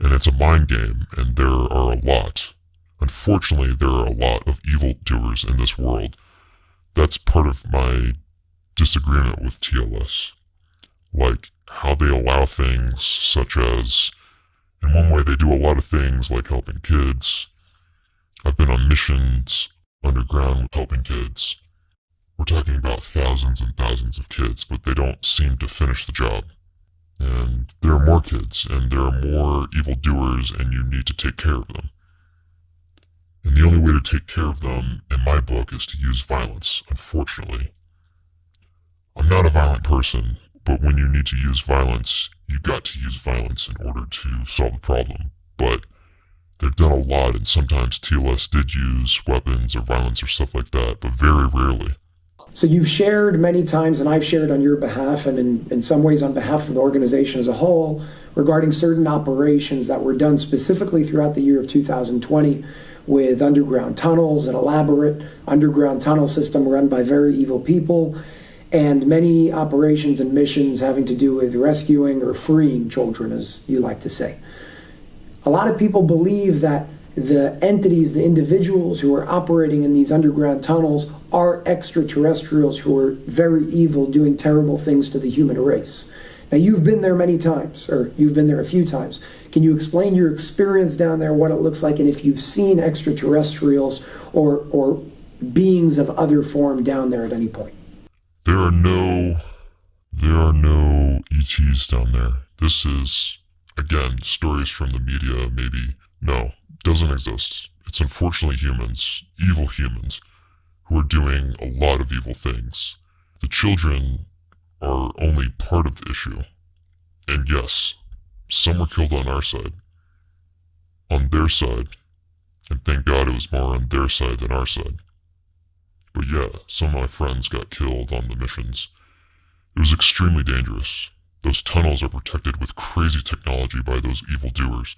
S2: And it's a mind game, and there are a lot. Unfortunately, there are a lot of evildoers in this world. That's part of my disagreement with TLS. Like how they allow things such as, in one way, they do a lot of things like helping kids. I've been on missions underground helping kids. We're talking about thousands and thousands of kids, but they don't seem to finish the job. And there are more kids, and there are more evildoers, and you need to take care of them. And the only way to take care of them, in my book, is to use violence, unfortunately. I'm not a violent person, but when you need to use violence, you've got to use violence in order to solve the problem. But they've done a lot, and sometimes TLS did use weapons or violence or stuff like that, but very rarely.
S1: So you've shared many times, and I've shared on your behalf, and in, in some ways on behalf of the organization as a whole, regarding certain operations that were done specifically throughout the year of 2020 with underground tunnels, an elaborate underground tunnel system run by very evil people, and many operations and missions having to do with rescuing or freeing children, as you like to say. A lot of people believe that the entities, the individuals who are operating in these underground tunnels are extraterrestrials who are very evil, doing terrible things to the human race. Now, you've been there many times, or you've been there a few times. Can you explain your experience down there, what it looks like, and if you've seen extraterrestrials or, or beings of other form down there at any point?
S2: There are no, there are no ETs down there. This is, again, stories from the media, maybe. No, doesn't exist. It's unfortunately humans, evil humans, who are doing a lot of evil things. The children are only part of the issue. And yes, some were killed on our side. On their side. And thank God it was more on their side than our side. But yeah, some of my friends got killed on the missions. It was extremely dangerous. Those tunnels are protected with crazy technology by those evildoers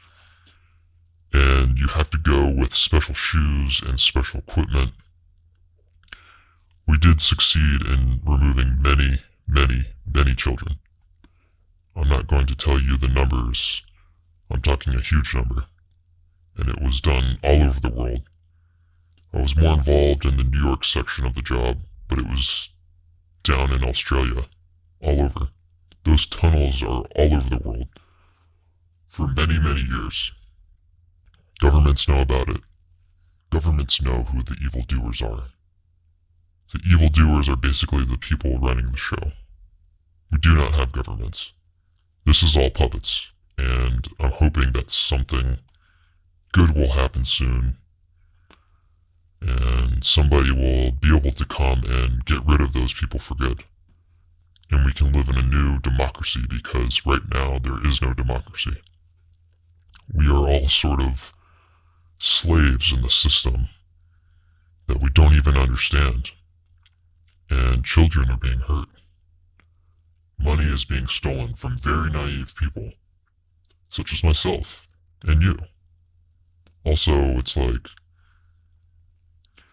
S2: and you have to go with special shoes and special equipment. We did succeed in removing many, many, many children. I'm not going to tell you the numbers. I'm talking a huge number. And it was done all over the world. I was more involved in the New York section of the job, but it was down in Australia, all over. Those tunnels are all over the world for many, many years. Governments know about it. Governments know who the evildoers are. The evildoers are basically the people running the show. We do not have governments. This is all puppets, and I'm hoping that something good will happen soon, and somebody will be able to come and get rid of those people for good. And we can live in a new democracy because right now there is no democracy. We are all sort of slaves in the system that we don't even understand. And children are being hurt. Money is being stolen from very naive people, such as myself and you. Also, it's like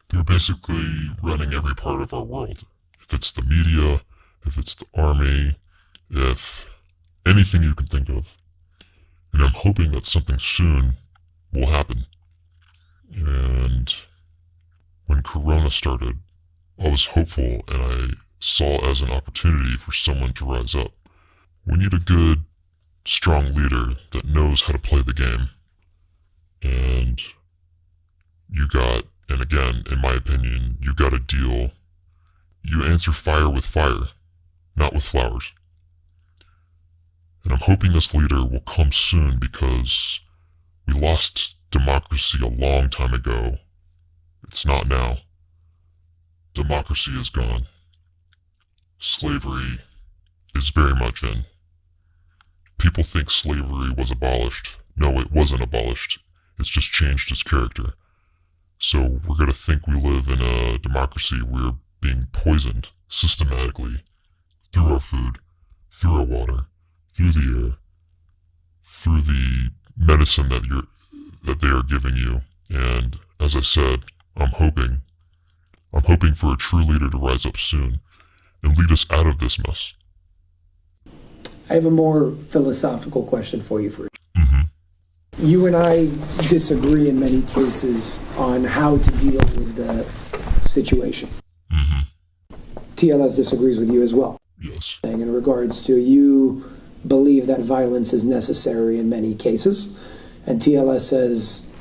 S2: they're basically running every part of our world. If it's the media, if it's the army, if anything you can think of. And I'm hoping that something soon will happen. And when Corona started, I was hopeful and I saw as an opportunity for someone to rise up. We need a good, strong leader that knows how to play the game. And you got, and again, in my opinion, you got a deal. You answer fire with fire, not with flowers. And I'm hoping this leader will come soon because we lost democracy a long time ago. It's not now. Democracy is gone. Slavery is very much in. People think slavery was abolished. No, it wasn't abolished. It's just changed its character. So we're going to think we live in a democracy. We're being poisoned systematically through our food, through our water, through the air, through the medicine that you're that they are giving you. And as I said, I'm hoping I'm hoping for a true leader to rise up soon and lead us out of this mess.
S1: I have a more philosophical question for you first.
S2: Mm-hmm.
S1: You and I disagree in many cases on how to deal with the situation.
S2: Mm-hmm.
S1: TLS disagrees with you as well.
S2: Yes.
S1: In regards to you believe that violence is necessary in many cases, and TLS says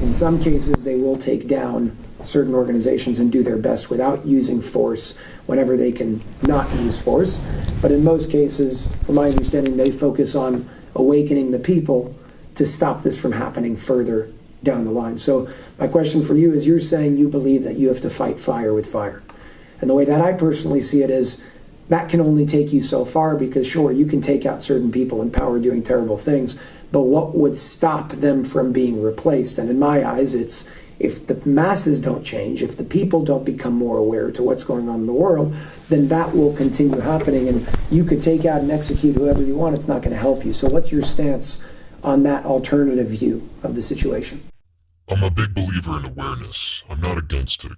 S1: in some cases they will take down certain organizations and do their best without using force whenever they can not use force. But in most cases, from my understanding, they focus on awakening the people to stop this from happening further down the line. So, my question for you is you're saying you believe that you have to fight fire with fire. And the way that I personally see it is that can only take you so far because, sure, you can take out certain people in power doing terrible things, but what would stop them from being replaced? And in my eyes, it's if the masses don't change, if the people don't become more aware to what's going on in the world, then that will continue happening. And you could take out and execute whoever you want, it's not going to help you. So, what's your stance on that alternative view of the situation?
S2: I'm a big believer in awareness. I'm not against it.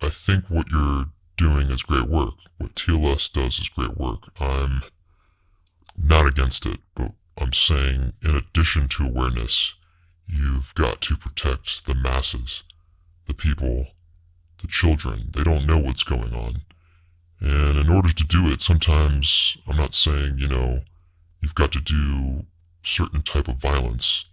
S2: I think what you're doing is great work. What TLS does is great work. I'm not against it, but I'm saying in addition to awareness, you've got to protect the masses, the people, the children. They don't know what's going on. And in order to do it, sometimes I'm not saying, you know, you've got to do certain type of violence.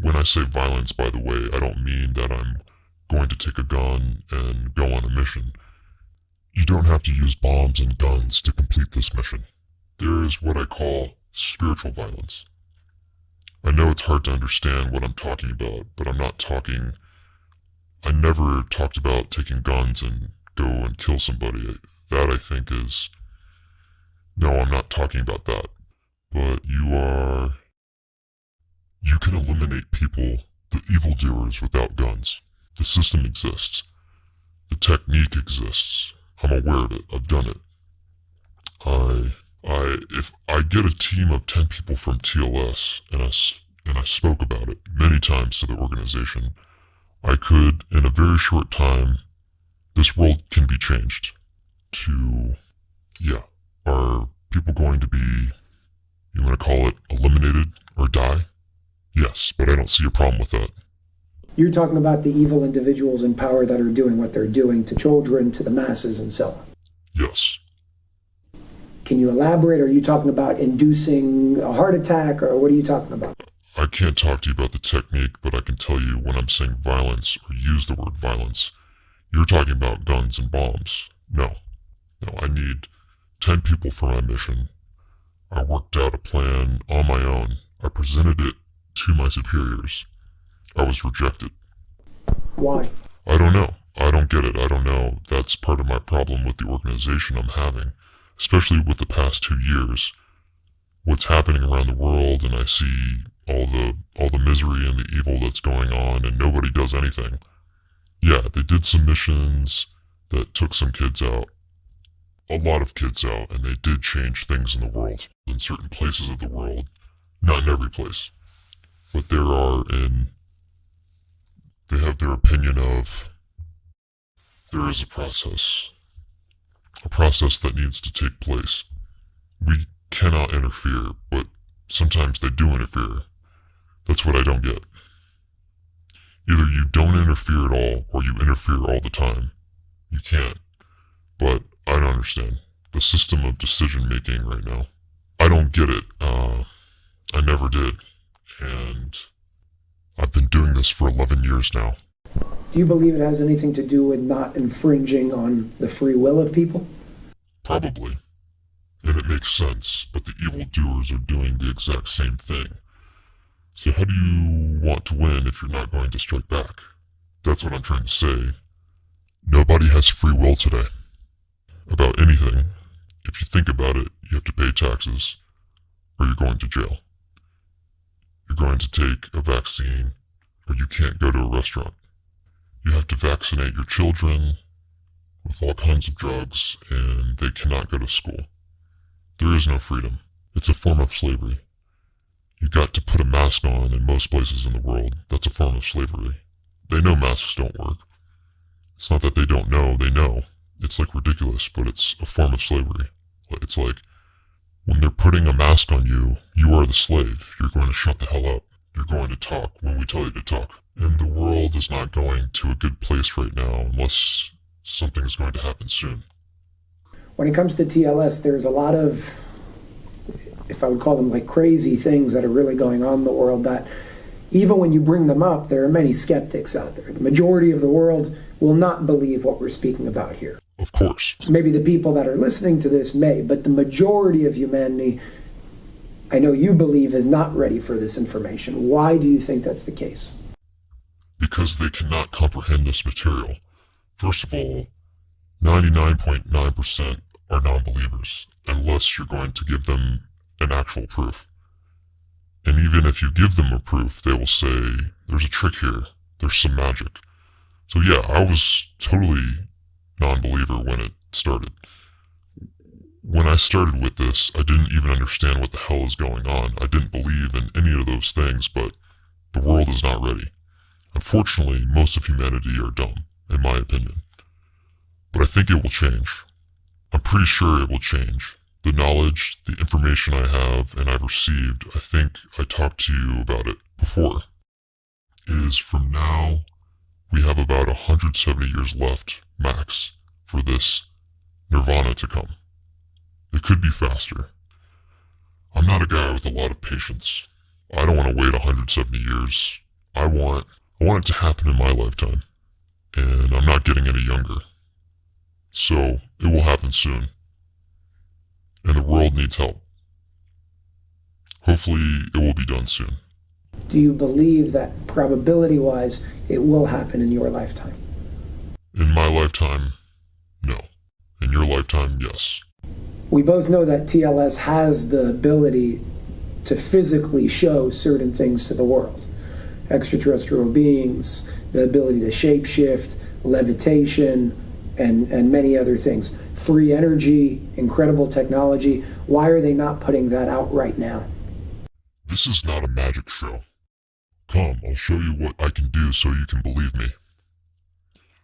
S2: When I say violence, by the way, I don't mean that I'm going to take a gun and go on a mission. You don't have to use bombs and guns to complete this mission. There is what I call spiritual violence. I know it's hard to understand what I'm talking about, but I'm not talking. I never talked about taking guns and go and kill somebody. That I think is. No, I'm not talking about that. But you are. You can eliminate people, the evildoers, without guns. The system exists. The technique exists. I'm aware of it. I've done it. I I if I get a team of 10 people from TLS and I, and I spoke about it many times to the organization, I could, in a very short time, this world can be changed to, yeah, are people going to be, you want to call it eliminated or die? Yes, but I don't see a problem with that.
S1: You're talking about the evil individuals in power that are doing what they're doing to children, to the masses, and so on.
S2: Yes.
S1: Can you elaborate? Are you talking about inducing a heart attack, or what are you talking about?
S2: I can't talk to you about the technique, but I can tell you when I'm saying violence or use the word violence, you're talking about guns and bombs. No. No, I need 10 people for my mission. I worked out a plan on my own. I presented it to my superiors. I was rejected.
S1: Why?
S2: I don't know. I don't get it. I don't know. That's part of my problem with the organization I'm having especially with the past two years, what's happening around the world, and I see all the all the misery and the evil that's going on, and nobody does anything. Yeah, they did some missions that took some kids out, a lot of kids out, and they did change things in the world, in certain places of the world, not in every place, but there are in. They have their opinion of there is a process a process that needs to take place. We cannot interfere, but sometimes they do interfere. That's what I don't get. Either you don't interfere at all, or you interfere all the time. You can't. But I don't understand the system of decision making right now. I don't get it. Uh, I never did. And I've been doing this for 11 years now.
S1: Do you believe it has anything to do with not infringing on the free will of people?
S2: Probably. And it makes sense, but the evildoers are doing the exact same thing. So how do you want to win if you're not going to strike back? That's what I'm trying to say. Nobody has free will today. About anything. If you think about it, you have to pay taxes, or you're going to jail. You're going to take a vaccine, or you can't go to a restaurant. You have to vaccinate your children, with all kinds of drugs, and they cannot go to school. There is no freedom. It's a form of slavery. You got to put a mask on in most places in the world. That's a form of slavery. They know masks don't work. It's not that they don't know, they know. It's like ridiculous, but it's a form of slavery. It's like when they're putting a mask on you, you are the slave. You're going to shut the hell up. You're going to talk when we tell you to talk. And the world is not going to a good place right now unless something is going to happen soon.
S1: When it comes to TLS, there's a lot of, if I would call them like crazy things that are really going on in the world that even when you bring them up, there are many skeptics out there. The majority of the world will not believe what we're speaking about here.
S2: Of course.
S1: Maybe the people that are listening to this may, but the majority of humanity, I know you believe, is not ready for this information. Why do you think that's the case?
S2: Because they cannot comprehend this material. First of all, 99.9% are non believers, unless you're going to give them an actual proof. And even if you give them a proof, they will say, there's a trick here, there's some magic. So yeah, I was totally non-believer when it started. When I started with this, I didn't even understand what the hell is going on. I didn't believe in any of those things, but the world is not ready. Unfortunately, most of humanity are dumb, in my opinion. But I think it will change. I'm pretty sure it will change the knowledge, the information I have and I've received, I think I talked to you about it before, is from now, we have about 170 years left, max, for this nirvana to come. It could be faster. I'm not a guy with a lot of patience. I don't want to wait 170 years. I want, I want it to happen in my lifetime. And I'm not getting any younger. So, it will happen soon and the world needs help. Hopefully, it will be done soon.
S1: Do you believe that probability wise it will happen in your lifetime?
S2: In my lifetime, no. In your lifetime, yes.
S1: We both know that TLS has the ability to physically show certain things to the world extraterrestrial beings, the ability to shapeshift, levitation, and, and many other things free energy, incredible technology. Why are they not putting that out right now?
S2: This is not a magic show. Come, I'll show you what I can do so you can believe me.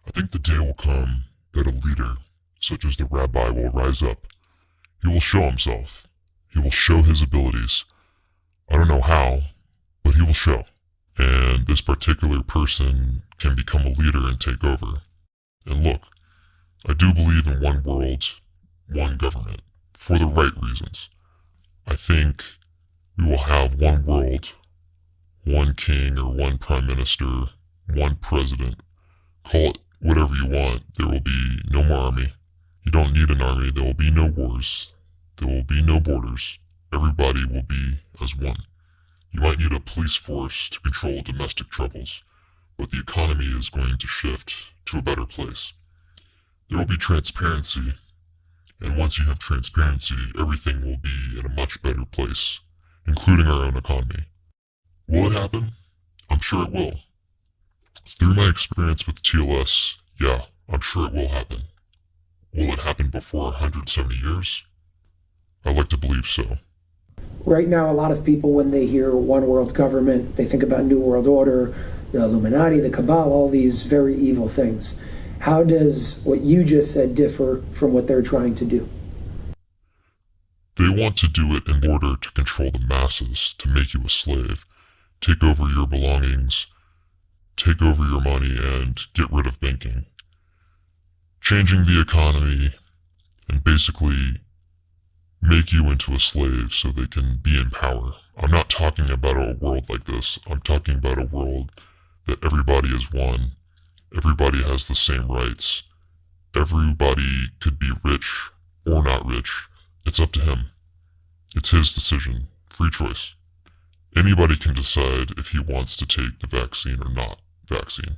S2: I think the day will come that a leader, such as the rabbi, will rise up. He will show himself. He will show his abilities. I don't know how, but he will show. And this particular person can become a leader and take over. And look, I do believe in one world, one government, for the right reasons. I think we will have one world, one king or one prime minister, one president. Call it whatever you want. There will be no more army. You don't need an army. There will be no wars. There will be no borders. Everybody will be as one. You might need a police force to control domestic troubles, but the economy is going to shift to a better place. There will be transparency. And once you have transparency, everything will be in a much better place, including our own economy. Will it happen? I'm sure it will. Through my experience with TLS, yeah, I'm sure it will happen. Will it happen before 170 years? I like to believe so.
S1: Right now, a lot of people, when they hear one world government, they think about New World Order, the Illuminati, the Cabal, all these very evil things. How does what you just said differ from what they're trying to do?
S2: They want to do it in order to control the masses, to make you a slave, take over your belongings, take over your money, and get rid of banking. Changing the economy and basically make you into a slave so they can be in power. I'm not talking about a world like this. I'm talking about a world that everybody is one Everybody has the same rights. Everybody could be rich or not rich. It's up to him. It's his decision. Free choice. Anybody can decide if he wants to take the vaccine or not vaccine.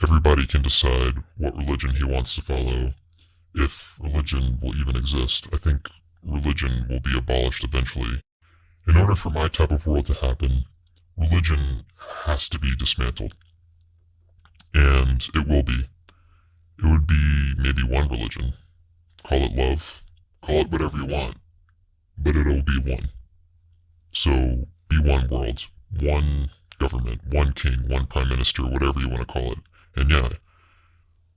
S2: Everybody can decide what religion he wants to follow, if religion will even exist. I think religion will be abolished eventually. In order for my type of world to happen, religion has to be dismantled and it will be. It would be maybe one religion. Call it love. Call it whatever you want. But it'll be one. So be one world, one government, one king, one prime minister, whatever you want to call it. And yeah,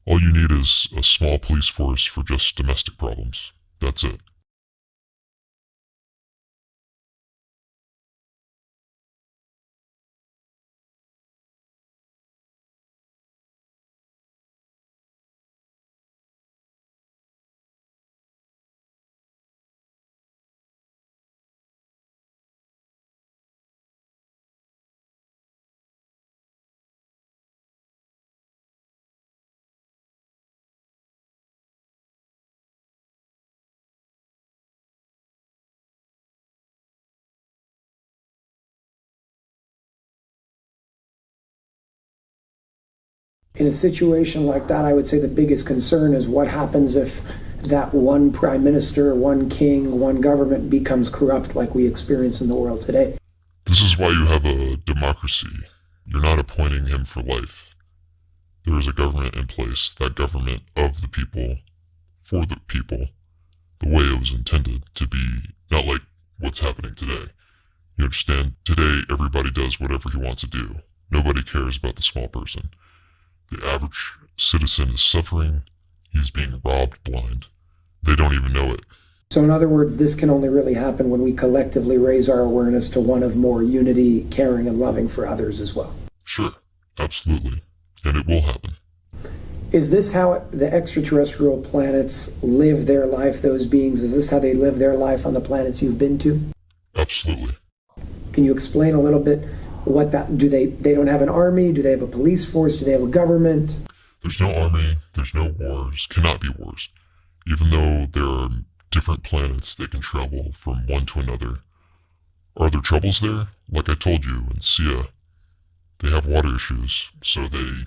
S2: all you need is a small police force for just domestic problems. That's it.
S1: In a situation like that, I would say the biggest concern is what happens if that one prime minister, one king, one government becomes corrupt like we experience in the world today.
S2: This is why you have a democracy. You're not appointing him for life. There is a government in place, that government of the people, for the people, the way it was intended to be, not like what's happening today. You understand? Today, everybody does whatever he wants to do. Nobody cares about the small person. The average citizen is suffering. He's being robbed blind. They don't even know it.
S1: So, in other words, this can only really happen when we collectively raise our awareness to one of more unity, caring, and loving for others as well.
S2: Sure, absolutely. And it will happen.
S1: Is this how the extraterrestrial planets live their life, those beings? Is this how they live their life on the planets you've been to?
S2: Absolutely.
S1: Can you explain a little bit what that do they they don't have an army? Do they have a police force? Do they have a government?
S2: There's no army. There's no wars. Cannot be wars. Even though there are different planets that can travel from one to another. Are there troubles there? Like i told you in sia they have water issues so they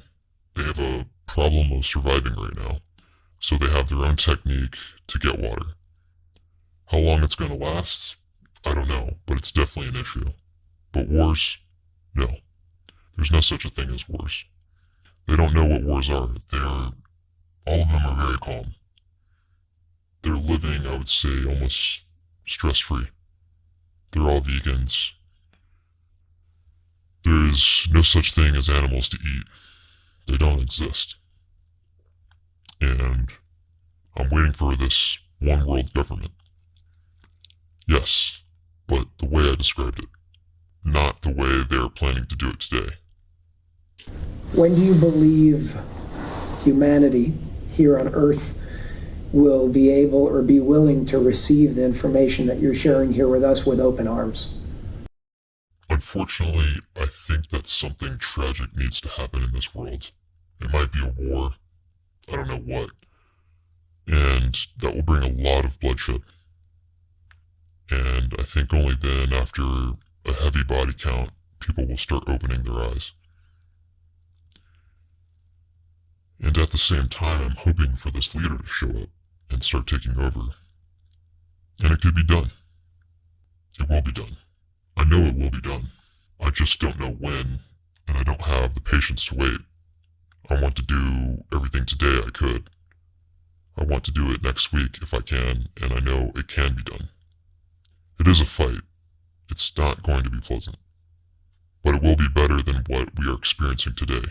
S2: they have a problem of surviving right now. So they have their own technique to get water. How long it's going to last? I don't know but it's definitely an issue. But wars no. There's no such a thing as wars. They don't know what wars are. They're, all of them are very calm. They're living, I would say, almost stress free. They're all vegans. There is no such thing as animals to eat. They don't exist. And I'm waiting for this one world government. Yes, but the way I described it not the way they're planning to do it today.
S1: When do you believe humanity here on Earth will be able or be willing to receive the information that you're sharing here with us with open arms?
S2: Unfortunately, I think that something tragic needs to happen in this world. It might be a war. I don't know what. And that will bring a lot of bloodshed. And I think only then, after a heavy body count, people will start opening their eyes. And at the same time, I'm hoping for this leader to show up and start taking over. And it could be done. It will be done. I know it will be done. I just don't know when, and I don't have the patience to wait. I want to do everything today I could. I want to do it next week if I can, and I know it can be done. It is a fight, it's not going to be pleasant. But it will be better than what we are experiencing today.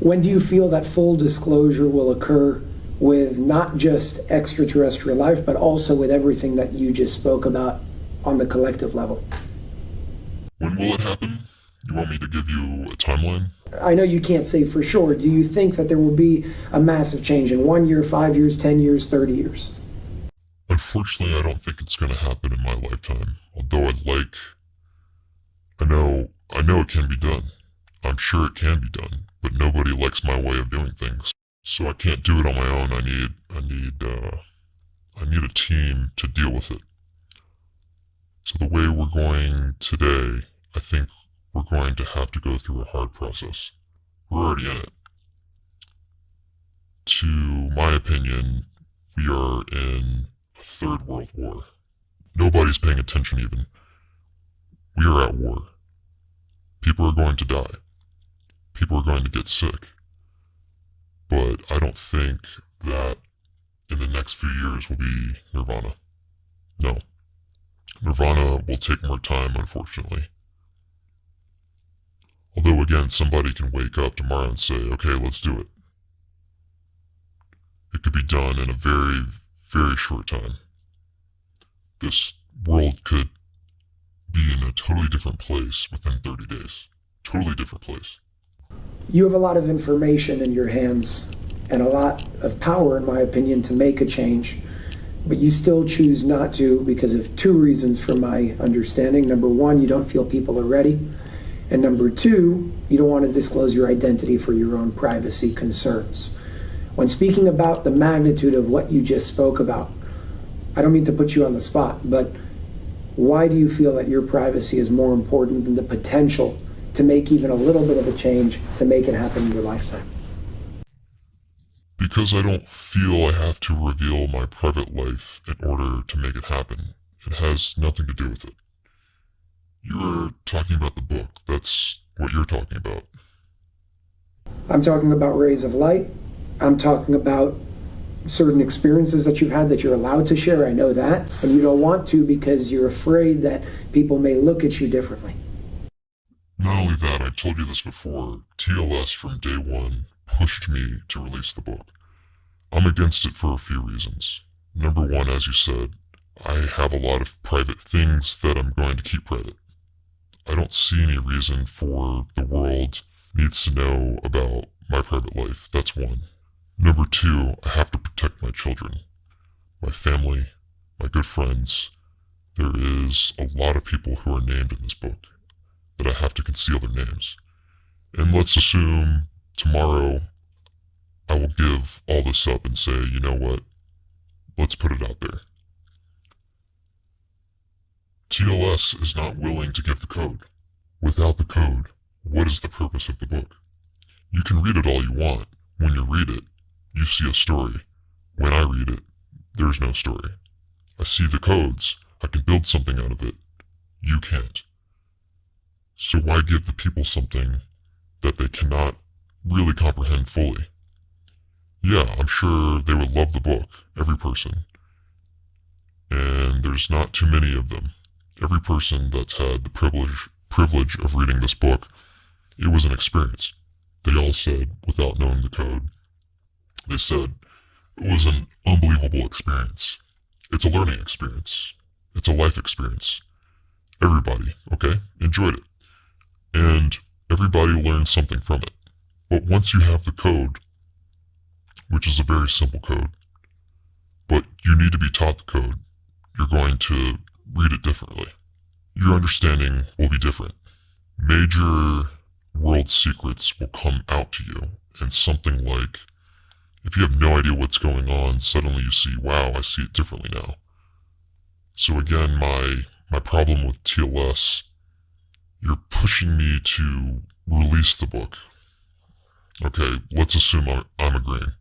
S1: When do you feel that full disclosure will occur with not just extraterrestrial life, but also with everything that you just spoke about on the collective level?
S2: When will it happen? You want me to give you a timeline?
S1: I know you can't say for sure. Do you think that there will be a massive change in one year, five years, 10 years, 30 years?
S2: Unfortunately, I don't think it's going to happen in my lifetime. Although I'd like, I know, I know it can be done. I'm sure it can be done, but nobody likes my way of doing things. So I can't do it on my own. I need, I need, uh, I need a team to deal with it. So the way we're going today, I think we're going to have to go through a hard process. We're already in it. To my opinion, we are in Third World War. Nobody's paying attention even. We are at war. People are going to die. People are going to get sick. but I don't think that in the next few years will be Nirvana. No. Nirvana will take more time, unfortunately. Although, again, somebody can wake up tomorrow and say, okay, let's do it. It could be done in a very, very short time. This world could be in a totally different place within 30 days. Totally different place.
S1: You have a lot of information in your hands and a lot of power, in my opinion, to make a change. But you still choose not to because of two reasons, from my understanding. Number one, you don't feel people are ready. And number two, you don't want to disclose your identity for your own privacy concerns. When speaking about the magnitude of what you just spoke about, I don't mean to put you on the spot, but why do you feel that your privacy is more important than the potential to make even a little bit of a change to make it happen in your lifetime?
S2: Because I don't feel I have to reveal my private life in order to make it happen. It has nothing to do with it. You were talking about the book. That's what you're talking about.
S1: I'm talking about rays of light. I'm talking about certain experiences that you've had that you're allowed to share. I know that. And you don't want to because you're afraid that people may look at you differently.
S2: Not only that, I told you this before, TLS from day one pushed me to release the book. I'm against it for a few reasons. Number one, as you said, I have a lot of private things that I'm going to keep private. I don't see any reason for the world needs to know about my private life. That's one. Number two, I have to protect my children, my family, my good friends. There is a lot of people who are named in this book that I have to conceal their names. And let's assume tomorrow I will give all this up and say, you know what? Let's put it out there. TLS is not willing to give the code. Without the code, what is the purpose of the book? You can read it all you want. When you read it, you see a story. When I read it, there's no story. I see the codes. I can build something out of it. You can't. So why give the people something that they cannot really comprehend fully? Yeah, I'm sure they would love the book, every person. And there's not too many of them every person that's had the privilege privilege of reading this book, it was an experience. They all said, without knowing the code, they said it was an unbelievable experience. It's a learning experience. It's a life experience. Everybody, okay, enjoyed it. And everybody learned something from it. But once you have the code, which is a very simple code, but you need to be taught the code, you're going to read it differently. Your understanding will be different. Major world secrets will come out to you, and something like if you have no idea what's going on, suddenly you see, wow, I see it differently now. So again, my my problem with TLS, you're pushing me to release the book. Okay, let's assume I'm, I'm agreeing.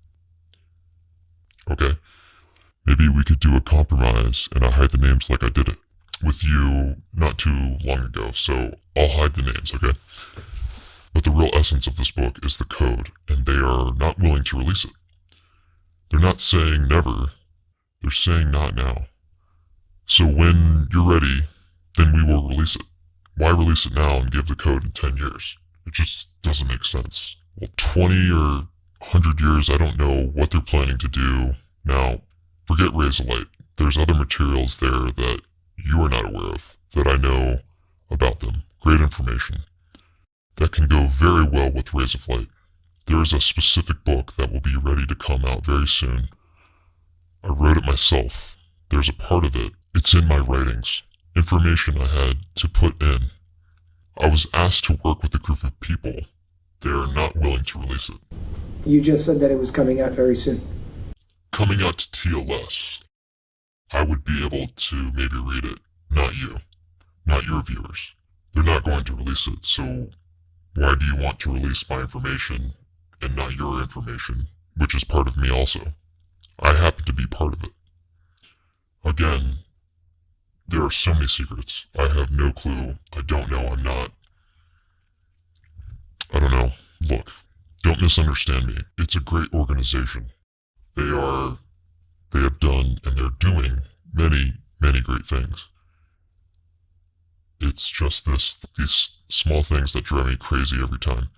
S2: Okay, maybe we could do a compromise and I hide the names like I did it with you not too long ago, so I'll hide the names, okay? But the real essence of this book is the code, and they are not willing to release it. They're not saying never, they're saying not now. So when you're ready, then we will release it. Why release it now and give the code in 10 years? It just doesn't make sense. Well, 20 or 100 years, I don't know what they're planning to do. Now, forget Rays of Light. There's other materials there that you are not aware of that I know about them. Great information that can go very well with Rays of Light. There is a specific book that will be ready to come out very soon. I wrote it myself. There's a part of it. It's in my writings. Information I had to put in. I was asked to work with a group of people. They are not willing to release it.
S1: You just said that it was coming out very soon.
S2: Coming out to TLS. I would be able to maybe read it, not you, not your viewers. They're not going to release it, so why do you want to release my information and not your information, which is part of me also? I happen to be part of it. Again, there are so many secrets. I have no clue. I don't know. I'm not. I don't know. Look, Don't misunderstand me. It's a great organization. They are, they have done, and they're doing many, many great things. It's just this, these small things that drive me crazy every time.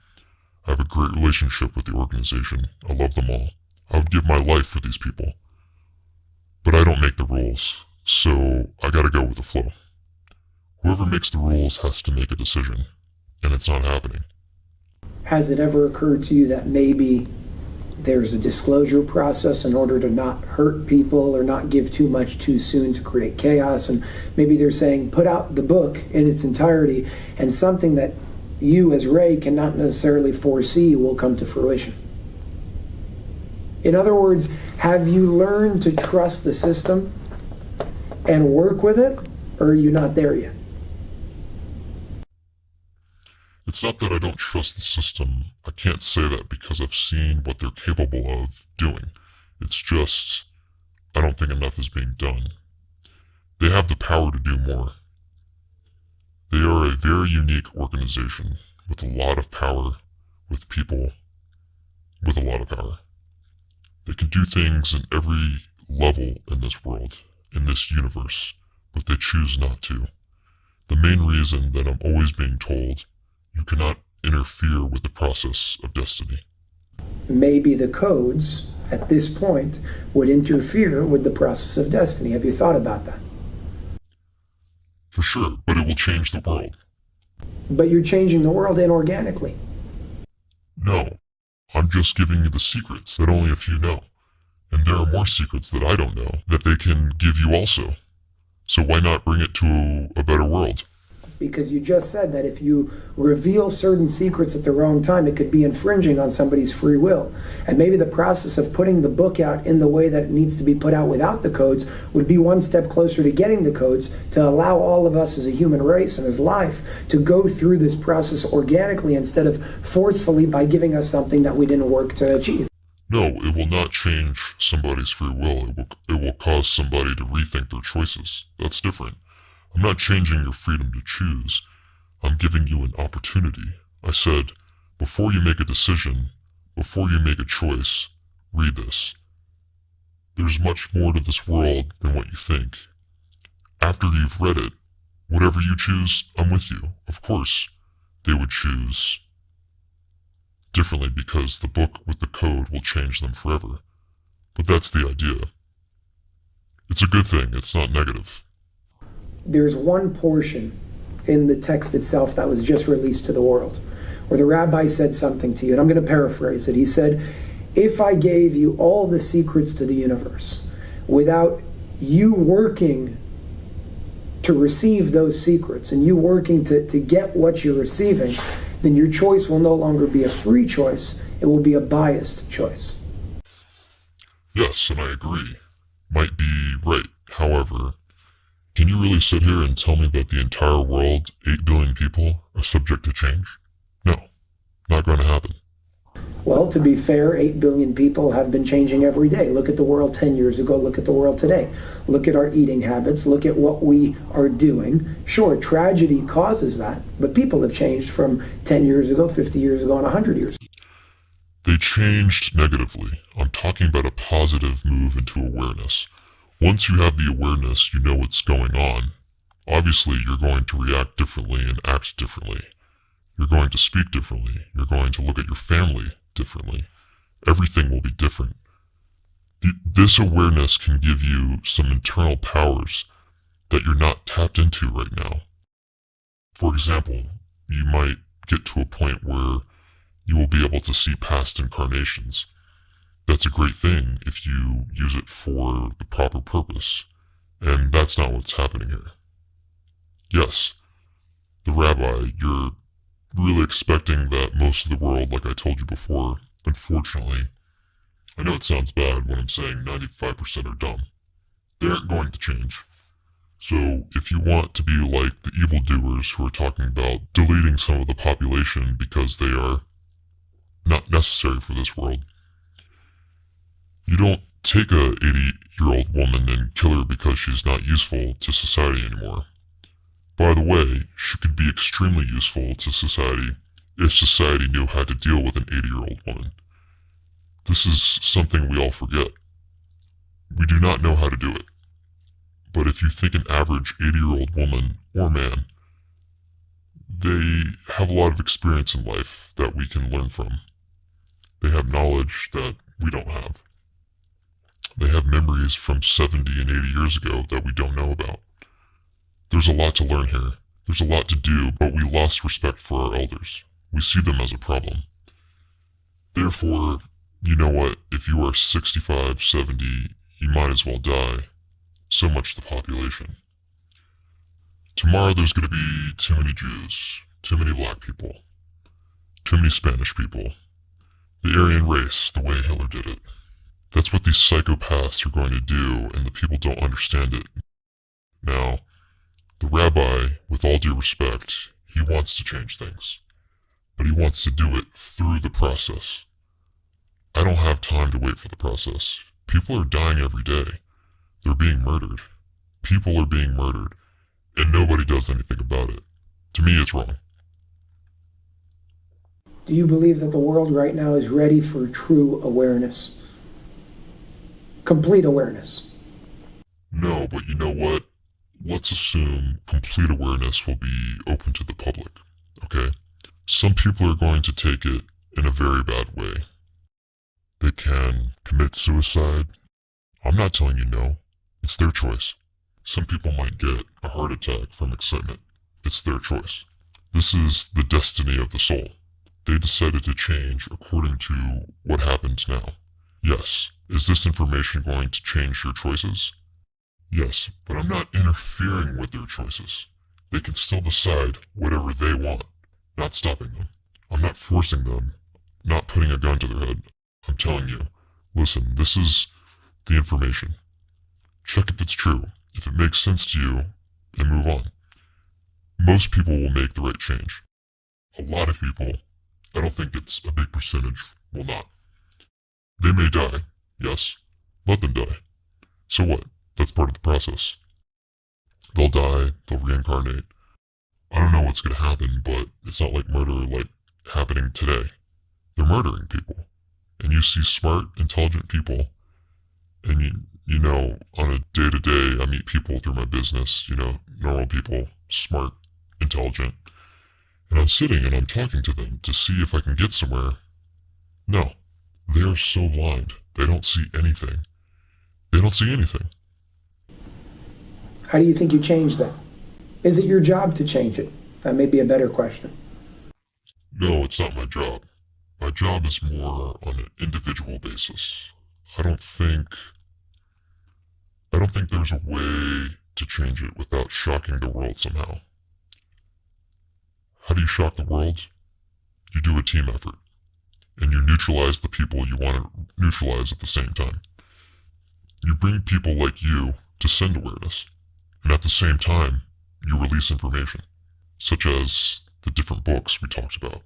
S2: I have a great relationship with the organization. I love them all. I would give my life for these people. But I don't make the rules, so I gotta go with the flow. Whoever makes the rules has to make a decision, and it's not happening.
S1: Has it ever occurred to you that maybe there's a disclosure process in order to not hurt people or not give too much too soon to create chaos? And maybe they're saying, put out the book in its entirety, and something that you as Ray cannot necessarily foresee will come to fruition. In other words, have you learned to trust the system and work with it, or are you not there yet?
S2: It's not that I don't trust the system. I can't say that because I've seen what they're capable of doing. It's just, I don't think enough is being done. They have the power to do more. They are a very unique organization with a lot of power, with people with a lot of power. They can do things in every level in this world, in this universe, but they choose not to. The main reason that I'm always being told you cannot interfere with the process of destiny.
S1: Maybe the codes at this point would interfere with the process of destiny. Have you thought about that?
S2: For sure, but it will change the world.
S1: But you're changing the world inorganically.
S2: No, I'm just giving you the secrets that only a few know. And there are more secrets that I don't know that they can give you also. So why not bring it to a better world?
S1: Because you just said that if you reveal certain secrets at the wrong time, it could be infringing on somebody's free will. And maybe the process of putting the book out in the way that it needs to be put out without the codes would be one step closer to getting the codes to allow all of us as a human race and as life to go through this process organically instead of forcefully by giving us something that we didn't work to achieve.
S2: No, it will not change somebody's free will. It will, it will cause somebody to rethink their choices. That's different. I'm not changing your freedom to choose. I'm giving you an opportunity. I said, before you make a decision, before you make a choice, read this. There's much more to this world than what you think. After you've read it, whatever you choose, I'm with you. Of course, they would choose differently because the book with the code will change them forever. But that's the idea. It's a good thing, it's not negative
S1: there's one portion in the text itself that was just released to the world where the rabbi said something to you, and I'm going to paraphrase it. He said, If I gave you all the secrets to the universe without you working to receive those secrets and you working to, to get what you're receiving, then your choice will no longer be a free choice, it will be a biased choice.
S2: Yes, and I agree. Might be right. However, can you really sit here and tell me that the entire world, 8 billion people, are subject to change? No, not going to happen.
S1: Well, to be fair, 8 billion people have been changing every day. Look at the world 10 years ago, look at the world today. Look at our eating habits, look at what we are doing. Sure, tragedy causes that, but people have changed from 10 years ago, 50 years ago, and 100 years.
S2: They changed negatively. I'm talking about a positive move into awareness. Once you have the awareness, you know what's going on. Obviously, you're going to react differently and act differently. You're going to speak differently. You're going to look at your family differently. Everything will be different. this awareness can give you some internal powers that you're not tapped into right now. For example, you might get to a point where you will be able to see past incarnations that's a great thing if you use it for the proper purpose. And that's not what's happening here. Yes, the rabbi, you're really expecting that most of the world, like I told you before, unfortunately, I know it sounds bad when I'm saying 95% are dumb. They aren't going to change. So if you want to be like the evildoers who are talking about deleting some of the population because they are not necessary for this world, you don't take a 80 year old woman and kill her because she's not useful to society anymore. By the way, she could be extremely useful to society if society knew how to deal with an 80 year old woman. This is something we all forget. We do not know how to do it. But if you think an average 80 year old woman or man, they have a lot of experience in life that we can learn from. They have knowledge that we don't have. They have memories from 70 and 80 years ago that we don't know about. There's a lot to learn here. There's a lot to do, but we lost respect for our elders. We see them as a problem. Therefore, you know what? If you are 65, 70, you might as well die. So much the population. Tomorrow there's going to be too many Jews, too many black people, too many Spanish people. The Aryan race, the way Hitler did it. That's what these psychopaths are going to do, and the people don't understand it. Now, the rabbi, with all due respect, he wants to change things. But he wants to do it through the process. I don't have time to wait for the process. People are dying every day. They're being murdered. People are being murdered. And nobody does anything about it. To me, it's wrong.
S1: Do you believe that the world right now is ready for true awareness? Complete awareness?
S2: No, but you know what? let's assume complete awareness will be open to the public, okay? Some people are going to take it in a very bad way. They can commit suicide. I'm not telling you no. It's their choice. Some people might get a heart attack from excitement. It's their choice. This is the destiny of the soul. They decided to change according to what happens now. Yes. Is this information going to change your choices? Yes, but I'm not interfering with their choices. They can still decide whatever they want, not stopping them. I'm not forcing them, not putting a gun to their head. I'm telling you, listen, this is the information. Check if it's true, if it makes sense to you, and move on. Most people will make the right change. A lot of people, I don't think it's a big percentage, will not. They may die, yes. Let them die. So what? That's part of the process. They'll die, they'll reincarnate. I don't know what's going to happen, but it's not like murder like happening today. They're murdering people. And you see smart, intelligent people, and you, you know, on a day to day, I meet people through my business, you know, normal people, smart, intelligent. And I'm sitting and I'm talking to them to see if I can get somewhere. No, they are so blind. They don't see anything. They don't see anything.
S1: How do you think you change that? Is it your job to change it? That may be a better question.
S2: No, it's not my job. My job is more on an individual basis. I don't think I don't think there's a way to change it without shocking the world somehow. How do you shock the world? You do a team effort. And you neutralize the people you want to neutralize at the same time. You bring people like you to send awareness. And at the same time, you release information, such as the different books we talked about.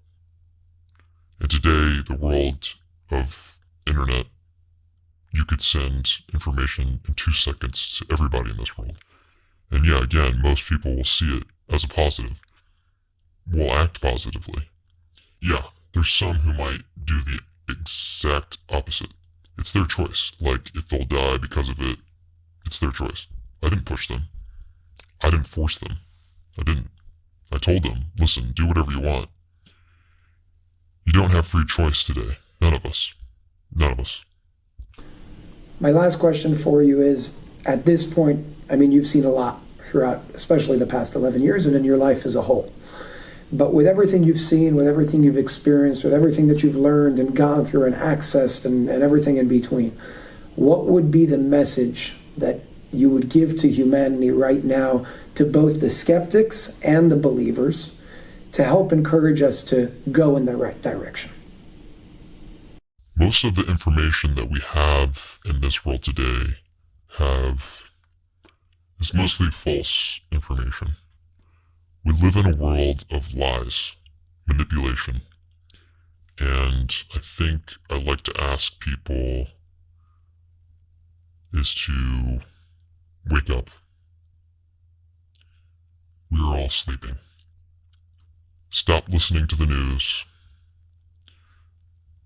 S2: And today, the world of internet, you could send information in two seconds to everybody in this world. And yeah, again, most people will see it as a positive, will act positively. Yeah, there's some who might do the exact opposite. It's their choice. Like, if they'll die because of it, it's their choice. I didn't push them. I didn't force them. I didn't. I told them, listen, do whatever you want. You don't have free choice today. None of us. None of us.
S1: My last question for you is at this point, I mean, you've seen a lot throughout, especially the past 11 years and in your life as a whole. But with everything you've seen, with everything you've experienced, with everything that you've learned and gone through and accessed and, and everything in between, what would be the message that you would give to humanity right now to both the skeptics and the believers to help encourage us to go in the right direction?
S2: Most of the information that we have in this world today have is mostly false information. We live in a world of lies, manipulation, and I think I'd like to ask people is to Wake up. We are all sleeping. Stop listening to the news.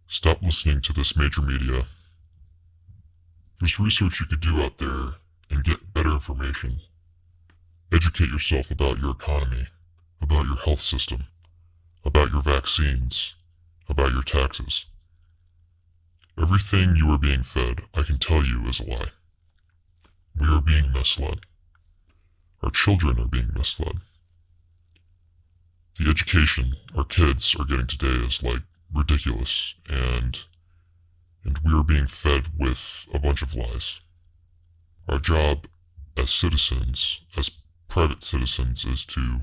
S2: Stop listening to this major media. There's research you could do out there and get better information. Educate yourself about your economy, about your health system, about your vaccines, about your taxes. Everything you are being fed, I can tell you, is a lie. We are being misled. Our children are being misled. The education our kids are getting today is like ridiculous and and we are being fed with a bunch of lies. Our job as citizens, as private citizens, is to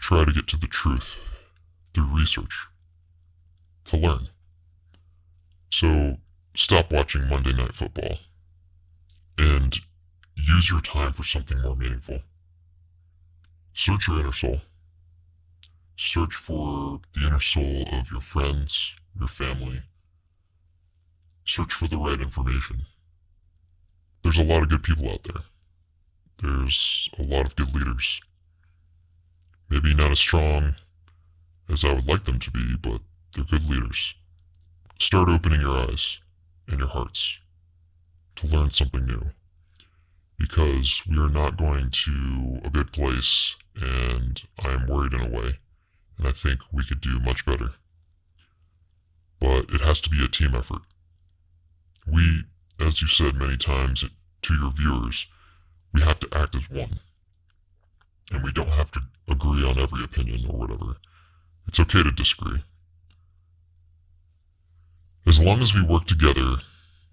S2: try to get to the truth through research, to learn. So stop watching Monday Night Football and use your time for something more meaningful. Search your inner soul. Search for the inner soul of your friends, your family. Search for the right information. There's a lot of good people out there. There's a lot of good leaders. Maybe not as strong as I would like them to be, but they're good leaders. Start opening your eyes and your hearts to learn something new. Because we are not going to a good place, and I am worried in a way, and I think we could do much better. But it has to be a team effort. We, as you said many times to your viewers, we have to act as one. And we don't have to agree on every opinion or whatever. It's okay to disagree. As long as we work together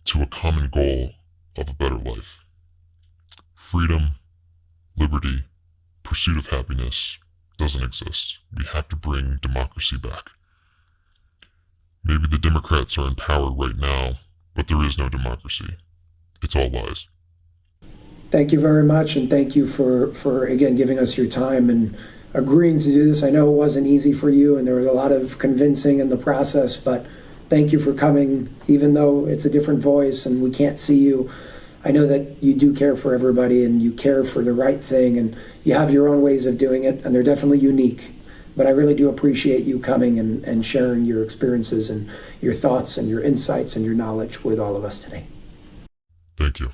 S2: to a common goal of a better life freedom, liberty, pursuit of happiness doesn't exist. We have to bring democracy back. Maybe the Democrats are in power right now, but there is no democracy. It's all lies.
S1: Thank you very much, and thank you for, for again giving us your time and agreeing to do this. I know it wasn't easy for you, and there was a lot of convincing in the process, but thank you for coming, even though it's a different voice and we can't see you. I know that you do care for everybody and you care for the right thing, and you have your own ways of doing it, and they're definitely unique. But I really do appreciate you coming and, and sharing your experiences and your thoughts and your insights and your knowledge with all of us today.
S2: Thank you.